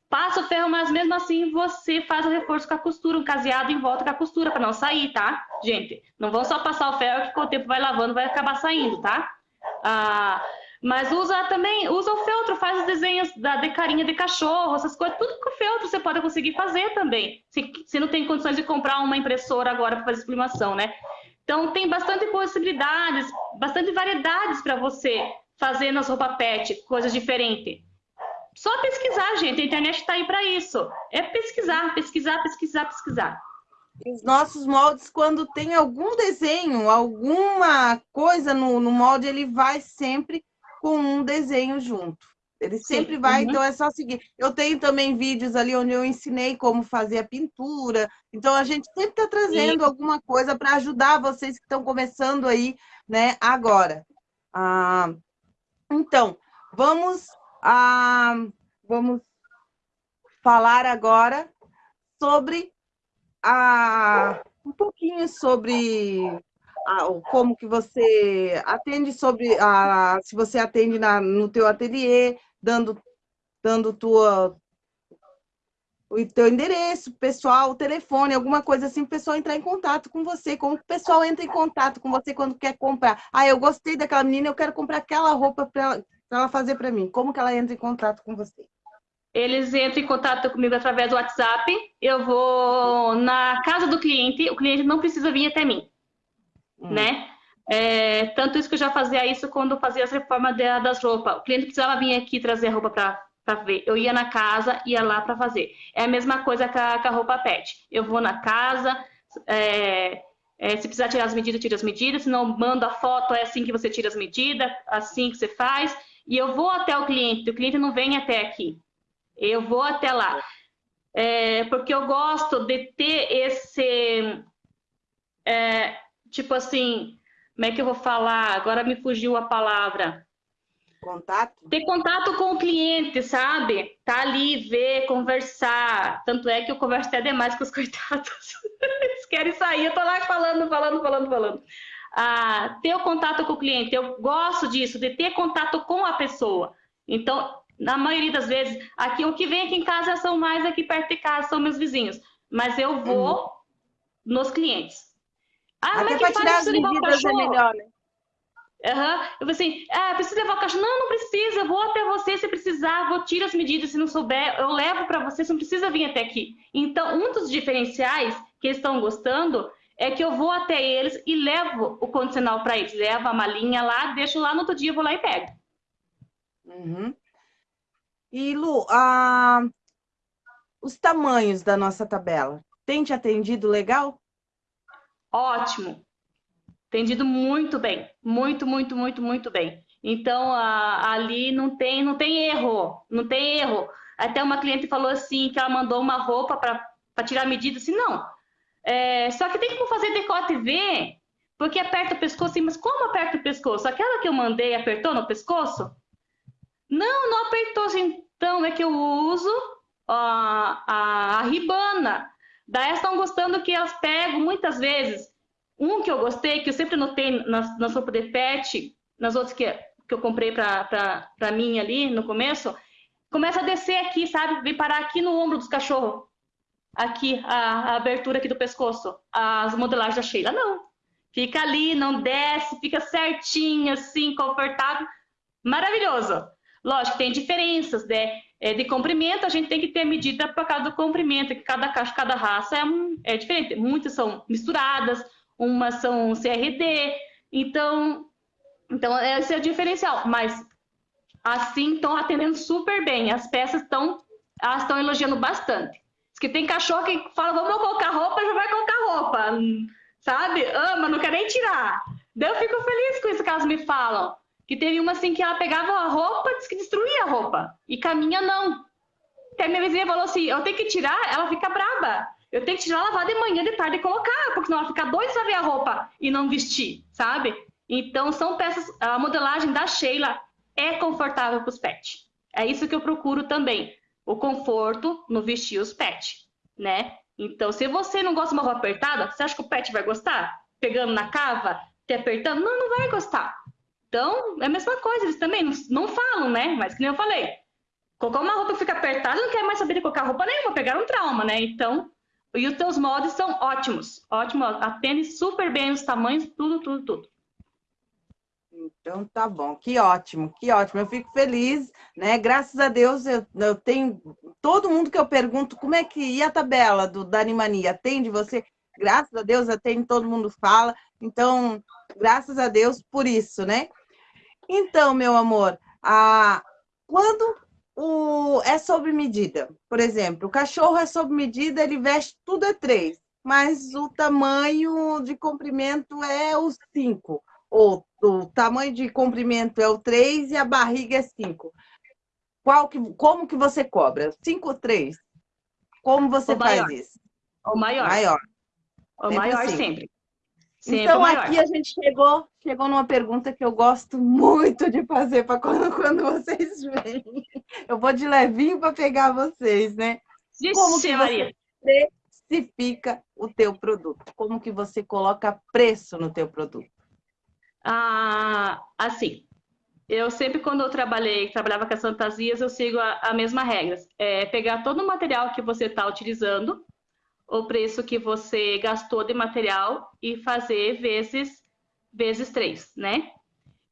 passa o ferro, mas mesmo assim você faz o reforço com a costura, um caseado em volta com a costura para não sair, tá? Gente, não vão só passar o ferro que com o tempo vai lavando, vai acabar saindo, tá? Ah, mas usa também, usa o feltro, faz os desenhos da, de carinha de cachorro, essas coisas, tudo com o feltro você pode conseguir fazer também. Se, se não tem condições de comprar uma impressora agora para fazer sublimação, né? Então tem bastante possibilidades, bastante variedades para você fazer nas roupas pet, coisas diferentes. Só pesquisar, gente, a internet está aí para isso. É pesquisar, pesquisar, pesquisar, pesquisar. Os nossos moldes, quando tem algum desenho, alguma coisa no, no molde, ele vai sempre com um desenho junto. Ele sempre Sim, vai, uhum. então é só seguir. Eu tenho também vídeos ali onde eu ensinei como fazer a pintura. Então a gente sempre está trazendo Sim. alguma coisa para ajudar vocês que estão começando aí, né, agora. Ah, então, vamos, ah, vamos falar agora sobre a, um pouquinho sobre como que você atende sobre a, se você atende na, no teu ateliê, dando, dando tua, o teu endereço pessoal, telefone, alguma coisa assim, o pessoal entrar em contato com você. Como o pessoal entra em contato com você quando quer comprar? Ah, eu gostei daquela menina, eu quero comprar aquela roupa para ela, ela fazer para mim. Como que ela entra em contato com você? Eles entram em contato comigo através do WhatsApp. Eu vou na casa do cliente, o cliente não precisa vir até mim hum. né? É, tanto isso que eu já fazia isso quando fazia as reformas das roupas. O cliente precisava vir aqui trazer a roupa para ver. Eu ia na casa, ia lá para fazer. É a mesma coisa com a, com a, roupa pet. Eu vou na casa, é, é, se precisar tirar as medidas, tira as medidas. Se não, manda a foto, é assim que você tira as medidas, assim que você faz. E eu vou até o cliente, o cliente não vem até aqui. Eu vou até lá. É, porque eu gosto de ter esse... É, tipo assim, como é que eu vou falar? Agora me fugiu a palavra. Contato? Ter contato com o cliente, sabe? Tá ali, ver, conversar. Tanto é que eu converso até demais com os coitados. Eles querem sair, eu tô lá falando, falando, falando, falando. Ah, ter o contato com o cliente, eu gosto disso, de ter contato com a pessoa. Então, na maioria das vezes, aqui o que vem aqui em casa são mais aqui perto de casa, são meus vizinhos. Mas eu vou uhum. nos clientes. Ah, Até para tirar as medidas é melhor, né? Uhum. Eu falei assim, ah, preciso levar o cachorro. Não, não precisa, vou até você se precisar, vou tirar as medidas se não souber, eu levo para você, você não precisa vir até aqui. Então, um dos diferenciais que eles estão gostando é que eu vou até eles e levo o condicional para eles. Levo a malinha lá, deixo lá no outro dia, vou lá e pego. Uhum. E, Lu, ah, os tamanhos da nossa tabela, tem te atendido legal? Ótimo. Entendido muito bem. Muito, muito, muito, muito bem. Então, a, ali não tem, não tem erro. Não tem erro. Até uma cliente falou assim, que ela mandou uma roupa para tirar a medida. Assim, não. É, só que tem que fazer decote V, porque aperta o pescoço. Assim, mas como aperta o pescoço? Aquela que eu mandei apertou no pescoço? Não, não apertou. Assim, então, é que eu uso a, a, a ribana. Daí estão gostando que elas pegam muitas vezes. Um que eu gostei, que eu sempre notei nas, nas roupas de pet, nas outras que que eu comprei para mim ali no começo, começa a descer aqui, sabe? Vem parar aqui no ombro dos cachorros. Aqui, a, a abertura aqui do pescoço, as modelagens da Sheila. Não. Fica ali, não desce, fica certinho, assim, confortável. Maravilhoso. Lógico, tem diferenças, né? É, de comprimento, a gente tem que ter medida por causa do comprimento, que cada caixa, cada raça é, é diferente. Muitas são misturadas, umas são CRD, então, então esse é o diferencial. Mas assim estão atendendo super bem. As peças estão estão elogiando bastante. Diz que tem cachorro que fala, vamos colocar roupa, já vai colocar roupa. Sabe? Ama, não quer nem tirar. Daí eu fico feliz com isso que elas me falam. Que teve uma assim que ela pegava a roupa, diz que destruía a roupa. E caminha não. Até minha vizinha falou assim: eu tenho que tirar, ela fica braba. Eu tenho que tirar, lavar de manhã, de tarde e colocar, porque senão ela fica doida pra ver a roupa e não vestir, sabe? Então, são peças. A modelagem da Sheila é confortável para os pets. É isso que eu procuro também. O conforto no vestir os pets, né? Então, se você não gosta de uma roupa apertada, você acha que o pet vai gostar? Pegando na cava, te apertando? Não, não vai gostar. Então, é a mesma coisa, eles também não, não falam, né? Mas que nem eu falei, colocar uma roupa que fica apertada, não quer mais saber de colocar roupa nenhuma, pegar um trauma, né? Então, e os teus moldes são ótimos, ótimo, atende super bem os tamanhos, tudo, tudo, tudo. Então tá bom, que ótimo, que ótimo. Eu fico feliz, né? Graças a Deus eu, eu tenho todo mundo que eu pergunto como é que e a tabela do da Animania atende você? Graças a Deus atende, todo mundo fala. Então, graças a Deus por isso, né? Então, meu amor, a quando o, é sob medida. Por exemplo, o cachorro é sob medida, ele veste tudo é três, mas o tamanho de comprimento é o cinco. Ou o tamanho de comprimento é o três e a barriga é cinco. Qual que, como que você cobra? Cinco ou três? Como você faz maior. isso? O maior. Maior. O sempre maior assim. sempre. Sempre então, aqui a gente chegou, chegou numa pergunta que eu gosto muito de fazer para quando, quando vocês vêm. Eu vou de levinho para pegar vocês, né? Ixi, Como que Maria. você precifica o teu produto? Como que você coloca preço no teu produto? Ah, assim, eu sempre quando eu trabalhei, trabalhava com as fantasias, eu sigo a, a mesma regra. É pegar todo o material que você está utilizando, o preço que você gastou de material e fazer vezes vezes três, né?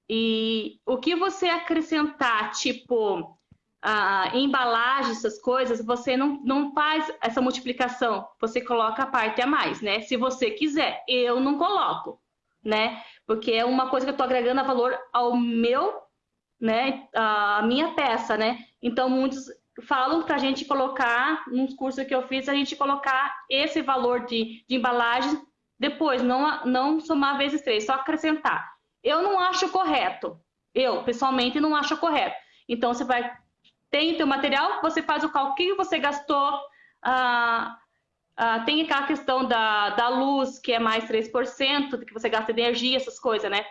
E o que você acrescentar, tipo a embalagem, essas coisas, você não, não faz essa multiplicação, você coloca a parte a mais, né? Se você quiser, eu não coloco, né? Porque é uma coisa que eu estou agregando a valor ao meu, né? A minha peça, né? Então, muitos falam para a gente colocar, nos cursos que eu fiz, a gente colocar esse valor de, de embalagem depois, não, não somar vezes três, só acrescentar. Eu não acho correto. Eu, pessoalmente, não acho correto. Então, você vai, tem o teu material, você faz o cálculo que você gastou, ah, ah, tem aquela questão da, da luz, que é mais 3%, que você gasta energia, essas coisas, né?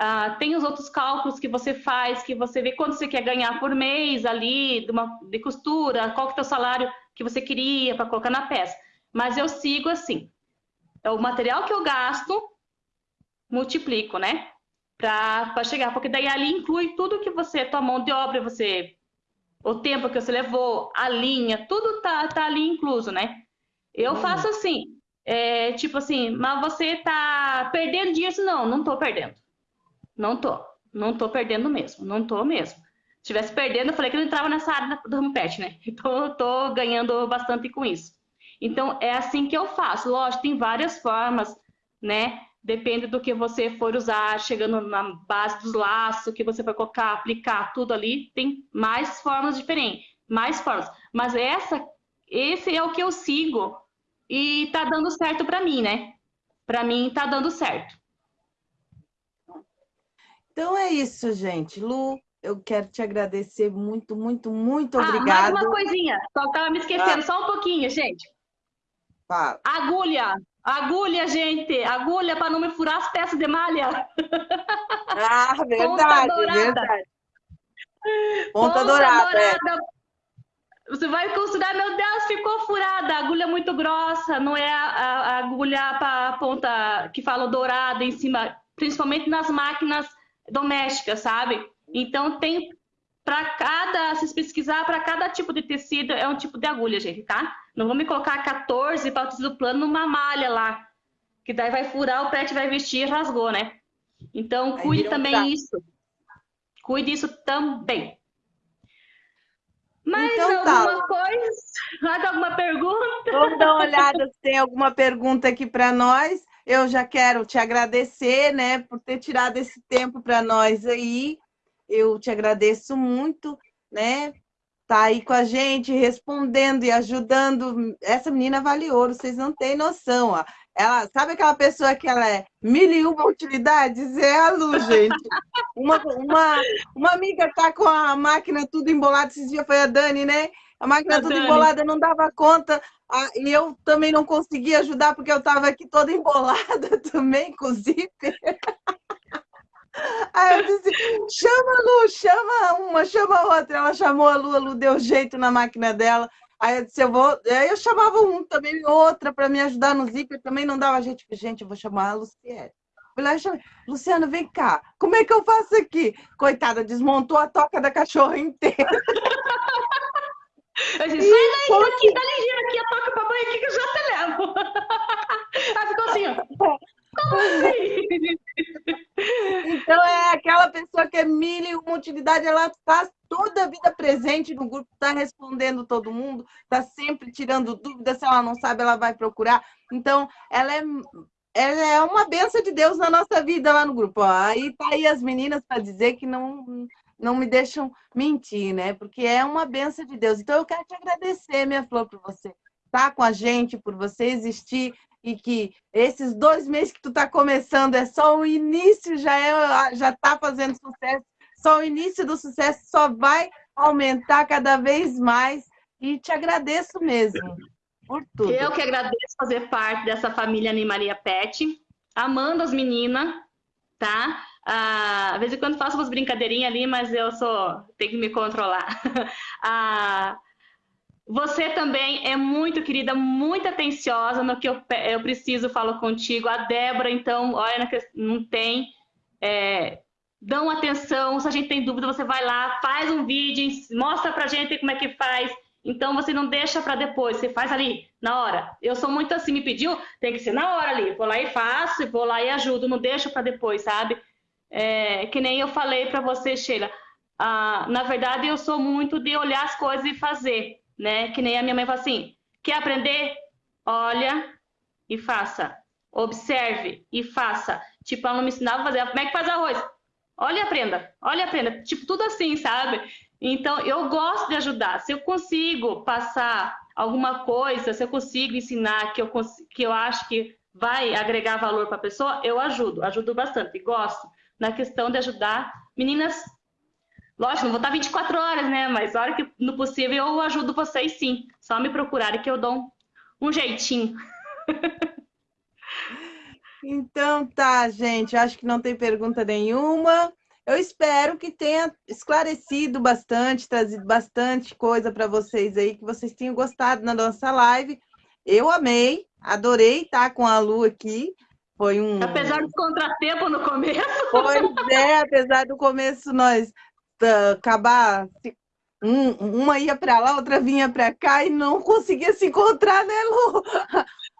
Uh, tem os outros cálculos que você faz, que você vê quanto você quer ganhar por mês ali, de, uma, de costura, qual que é o teu salário que você queria para colocar na peça. Mas eu sigo assim, é o material que eu gasto, multiplico, né? Para chegar, porque daí ali inclui tudo que você, tua mão de obra, você, o tempo que você levou, a linha, tudo tá, tá ali incluso, né? Eu hum. faço assim, é, tipo assim, mas você tá perdendo dinheiro? Não, não tô perdendo não tô. Não tô perdendo mesmo. Não tô mesmo. Se tivesse perdendo, eu falei que eu não entrava nessa área do home pet, né? Então eu tô ganhando bastante com isso. Então é assim que eu faço. Lógico, tem várias formas, né? Depende do que você for usar, chegando na base dos laços, que você vai colocar, aplicar tudo ali, tem mais formas diferentes, mais formas. Mas essa, esse é o que eu sigo e tá dando certo para mim, né? Para mim tá dando certo. Então é isso, gente. Lu, eu quero te agradecer muito, muito, muito ah, obrigada. Mais uma coisinha, só estava me esquecendo, ah. só um pouquinho, gente. Fala. Agulha, agulha, gente, agulha para não me furar as peças de malha. Ah, verdade, Ponta verdade. Ponta, Ponta dourada. É. dourada. É. Você vai considerar, meu Deus, ficou furada, a agulha é muito grossa, não é a, a, agulha para ponta que fala dourada em cima, principalmente nas máquinas doméstica, sabe? Então, tem para cada, se pesquisar, para cada tipo de tecido é um tipo de agulha, gente, tá? Não vamos colocar 14 para o tecido plano numa malha lá, que daí vai furar, o pet vai vestir e rasgou, né? Então, cuide também tá. isso. Cuide isso também. Mais então, tá. alguma tá. coisa? Mais alguma pergunta? Vamos dar uma olhada se tem alguma pergunta aqui para nós. Eu já quero te agradecer, né, por ter tirado esse tempo para nós aí. Eu te agradeço muito, né? Tá aí com a gente, respondendo e ajudando. Essa menina vale ouro, vocês não têm noção, ó. Ela, sabe aquela pessoa que ela é mil e uma utilidades? É a Lu, gente. Uma, uma, uma amiga tá com a máquina tudo embolada, esses dias foi a Dani, né? A máquina a tudo Dani. embolada, não dava conta. Ah, e eu também não conseguia ajudar, porque eu estava aqui toda embolada também, com zíper. Aí eu disse, chama a Lu, chama uma, chama a outra. Ela chamou a Lu, a Lu deu jeito na máquina dela. Aí eu disse, eu vou. Aí eu chamava um também, outra, para me ajudar no zíper, também não dava gente. Gente, eu vou chamar a Luciene. Fui lá e chamei, Luciano, vem cá, como é que eu faço aqui? Coitada, desmontou a toca da cachorra inteira. Eu disse, sai daí, foi... daqui, dá ligeiro aqui, a toca pra banho aqui que eu já te levo. Aí ficou assim, ó. Então é aquela pessoa que é mil e uma utilidade, ela está toda a vida presente no grupo, está respondendo todo mundo, está sempre tirando dúvidas, se ela não sabe, ela vai procurar. Então, ela é, ela é uma benção de Deus na nossa vida lá no grupo. Aí tá aí as meninas para dizer que não, não me deixam mentir, né? Porque é uma benção de Deus. Então, eu quero te agradecer, minha flor, por você estar tá com a gente, por você existir, e que esses dois meses que tu está começando é só o início, já é, já está fazendo sucesso, só o início do sucesso só vai aumentar cada vez mais e te agradeço mesmo por tudo. Eu que agradeço fazer parte dessa família Animaria Pet, amando as meninas, tá? Ah, às vezes quando faço umas brincadeirinhas ali, mas eu sou tenho que me controlar. ah, você também é muito querida, muito atenciosa no que eu, eu preciso, falo contigo. A Débora, então, olha, não tem. É, dão atenção, se a gente tem dúvida, você vai lá, faz um vídeo, mostra pra gente como é que faz. Então você não deixa para depois, você faz ali na hora. Eu sou muito assim, me pediu, tem que ser na hora ali. Vou lá e faço, vou lá e ajudo, não deixa para depois, sabe? É, que nem eu falei para você, Sheila. Ah, na verdade, eu sou muito de olhar as coisas e fazer né? Que nem a minha mãe fala assim: quer aprender? Olha e faça. Observe e faça. Tipo, ela não me ensinava a fazer. Como é que faz arroz? Olha e aprenda. Olha e aprenda. Tipo, tudo assim, sabe? Então, eu gosto de ajudar. Se eu consigo passar alguma coisa, se eu consigo ensinar que eu, que eu acho que vai agregar valor para a pessoa, eu ajudo. Ajudo bastante. Gosto na questão de ajudar meninas Lógico, não vou estar 24 horas, né? Mas a hora que no possível eu ajudo vocês sim. Só me procurarem que eu dou um, jeitinho. Então tá, gente. Acho que não tem pergunta nenhuma. Eu espero que tenha esclarecido bastante, trazido bastante coisa para vocês aí, que vocês tenham gostado na nossa live. Eu amei, adorei estar com a Lu aqui. Foi um. Apesar do contratempo no começo. Pois é, apesar do começo, nós acabar um, uma ia para lá, outra vinha para cá e não conseguia se encontrar, né, Lu?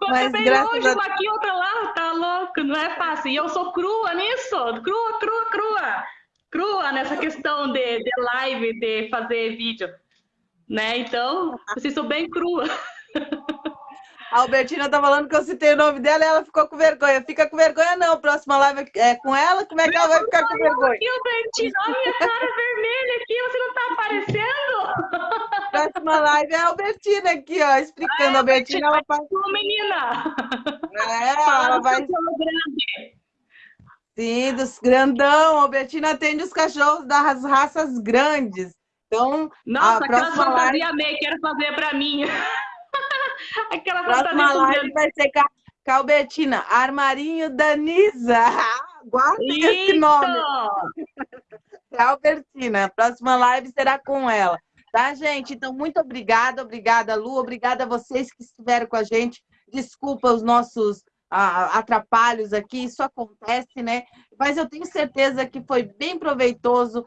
Mas bem longe, a... aqui, outra lá, tá louco, não é fácil. E eu sou crua nisso, crua, crua, crua, crua nessa questão de, de live, de fazer vídeo, né? Então, assim, sou bem crua. A Albertina tá falando que eu citei o nome dela e ela ficou com vergonha. Fica com vergonha, não. Próxima live é com ela, como é que ela vai ficar com vergonha? Aqui, Albertina, olha minha cara vermelha aqui, você não tá aparecendo? Próxima live é a Albertina aqui, ó, explicando. a Albertina, ela faz. Sua menina! É, ela vai. Sim, dos grandão. A Albertina atende os cachorros das raças grandes. Então, Nossa, a próxima aquela live... amei, quero fazer para mim. Aquela Próxima live vai ser a Calbetina, Armarinho da Nisa. Esse nome. Calbertina, próxima live será com ela. Tá, gente? Então, muito obrigada, obrigada, Lu, obrigada a vocês que estiveram com a gente. Desculpa os nossos atrapalhos aqui, isso acontece, né? Mas eu tenho certeza que foi bem proveitoso,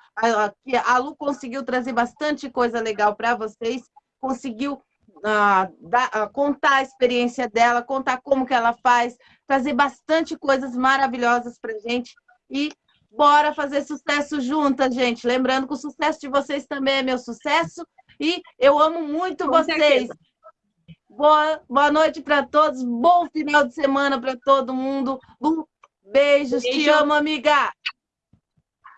que a Lu conseguiu trazer bastante coisa legal para vocês, conseguiu uh, contar a experiência dela, contar como que ela faz, trazer bastante coisas maravilhosas para gente e bora fazer sucesso juntas, gente. Lembrando que o sucesso de vocês também é meu sucesso e eu amo muito Com vocês. Certeza. Boa, boa noite para todos, bom final de semana para todo mundo. Um beijos, Beijo. te amo, amiga.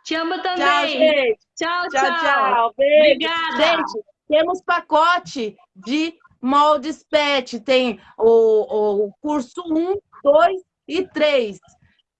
Te amo também. Tchau, tchau. Tchau, tchau. Obrigada. Gente, temos pacote de moldes PET. Tem o, o curso 1, 2 e 3.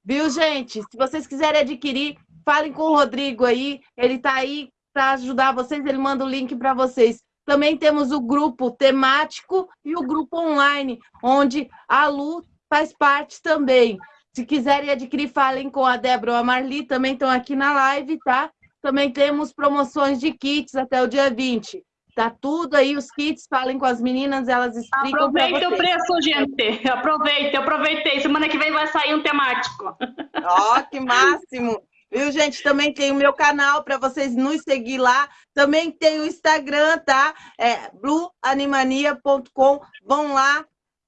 Viu, gente? Se vocês quiserem adquirir, falem com o Rodrigo aí. Ele está aí para ajudar vocês. Ele manda o link para vocês. Também temos o grupo temático e o grupo online, onde a Lu faz parte também. Se quiserem adquirir, falem com a Débora ou a Marli, também estão aqui na live, tá? Também temos promoções de kits até o dia 20. Tá tudo aí, os kits, falem com as meninas, elas explicam Aproveite o preço, gente. Aproveite, aproveitei. Semana que vem vai sair um temático. Ó, oh, que máximo! Viu, gente? Também tem o meu canal para vocês nos seguir lá. Também tem o Instagram, tá? É blueanimania.com. Vão lá.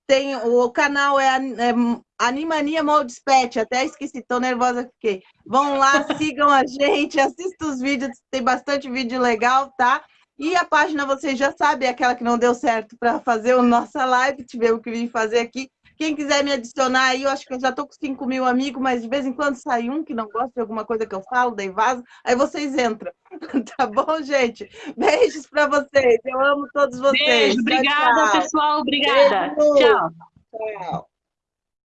Tem o canal é, é Animania Moldes Pet. Até esqueci, tô nervosa fiquei. Vão lá, sigam a gente, assistam os vídeos, tem bastante vídeo legal, tá? E a página, vocês já sabem, é aquela que não deu certo para fazer a nossa live, tivemos que vir fazer aqui. Quem quiser me adicionar aí, eu acho que eu já estou com 5 mil amigos, mas de vez em quando sai um que não gosta de alguma coisa que eu falo, daí vaza, aí vocês entram. Tá bom, gente? Beijos para vocês. Eu amo todos vocês. Beijo, obrigada, tchau, pessoal. Obrigada. Beijo. Tchau. Tchau.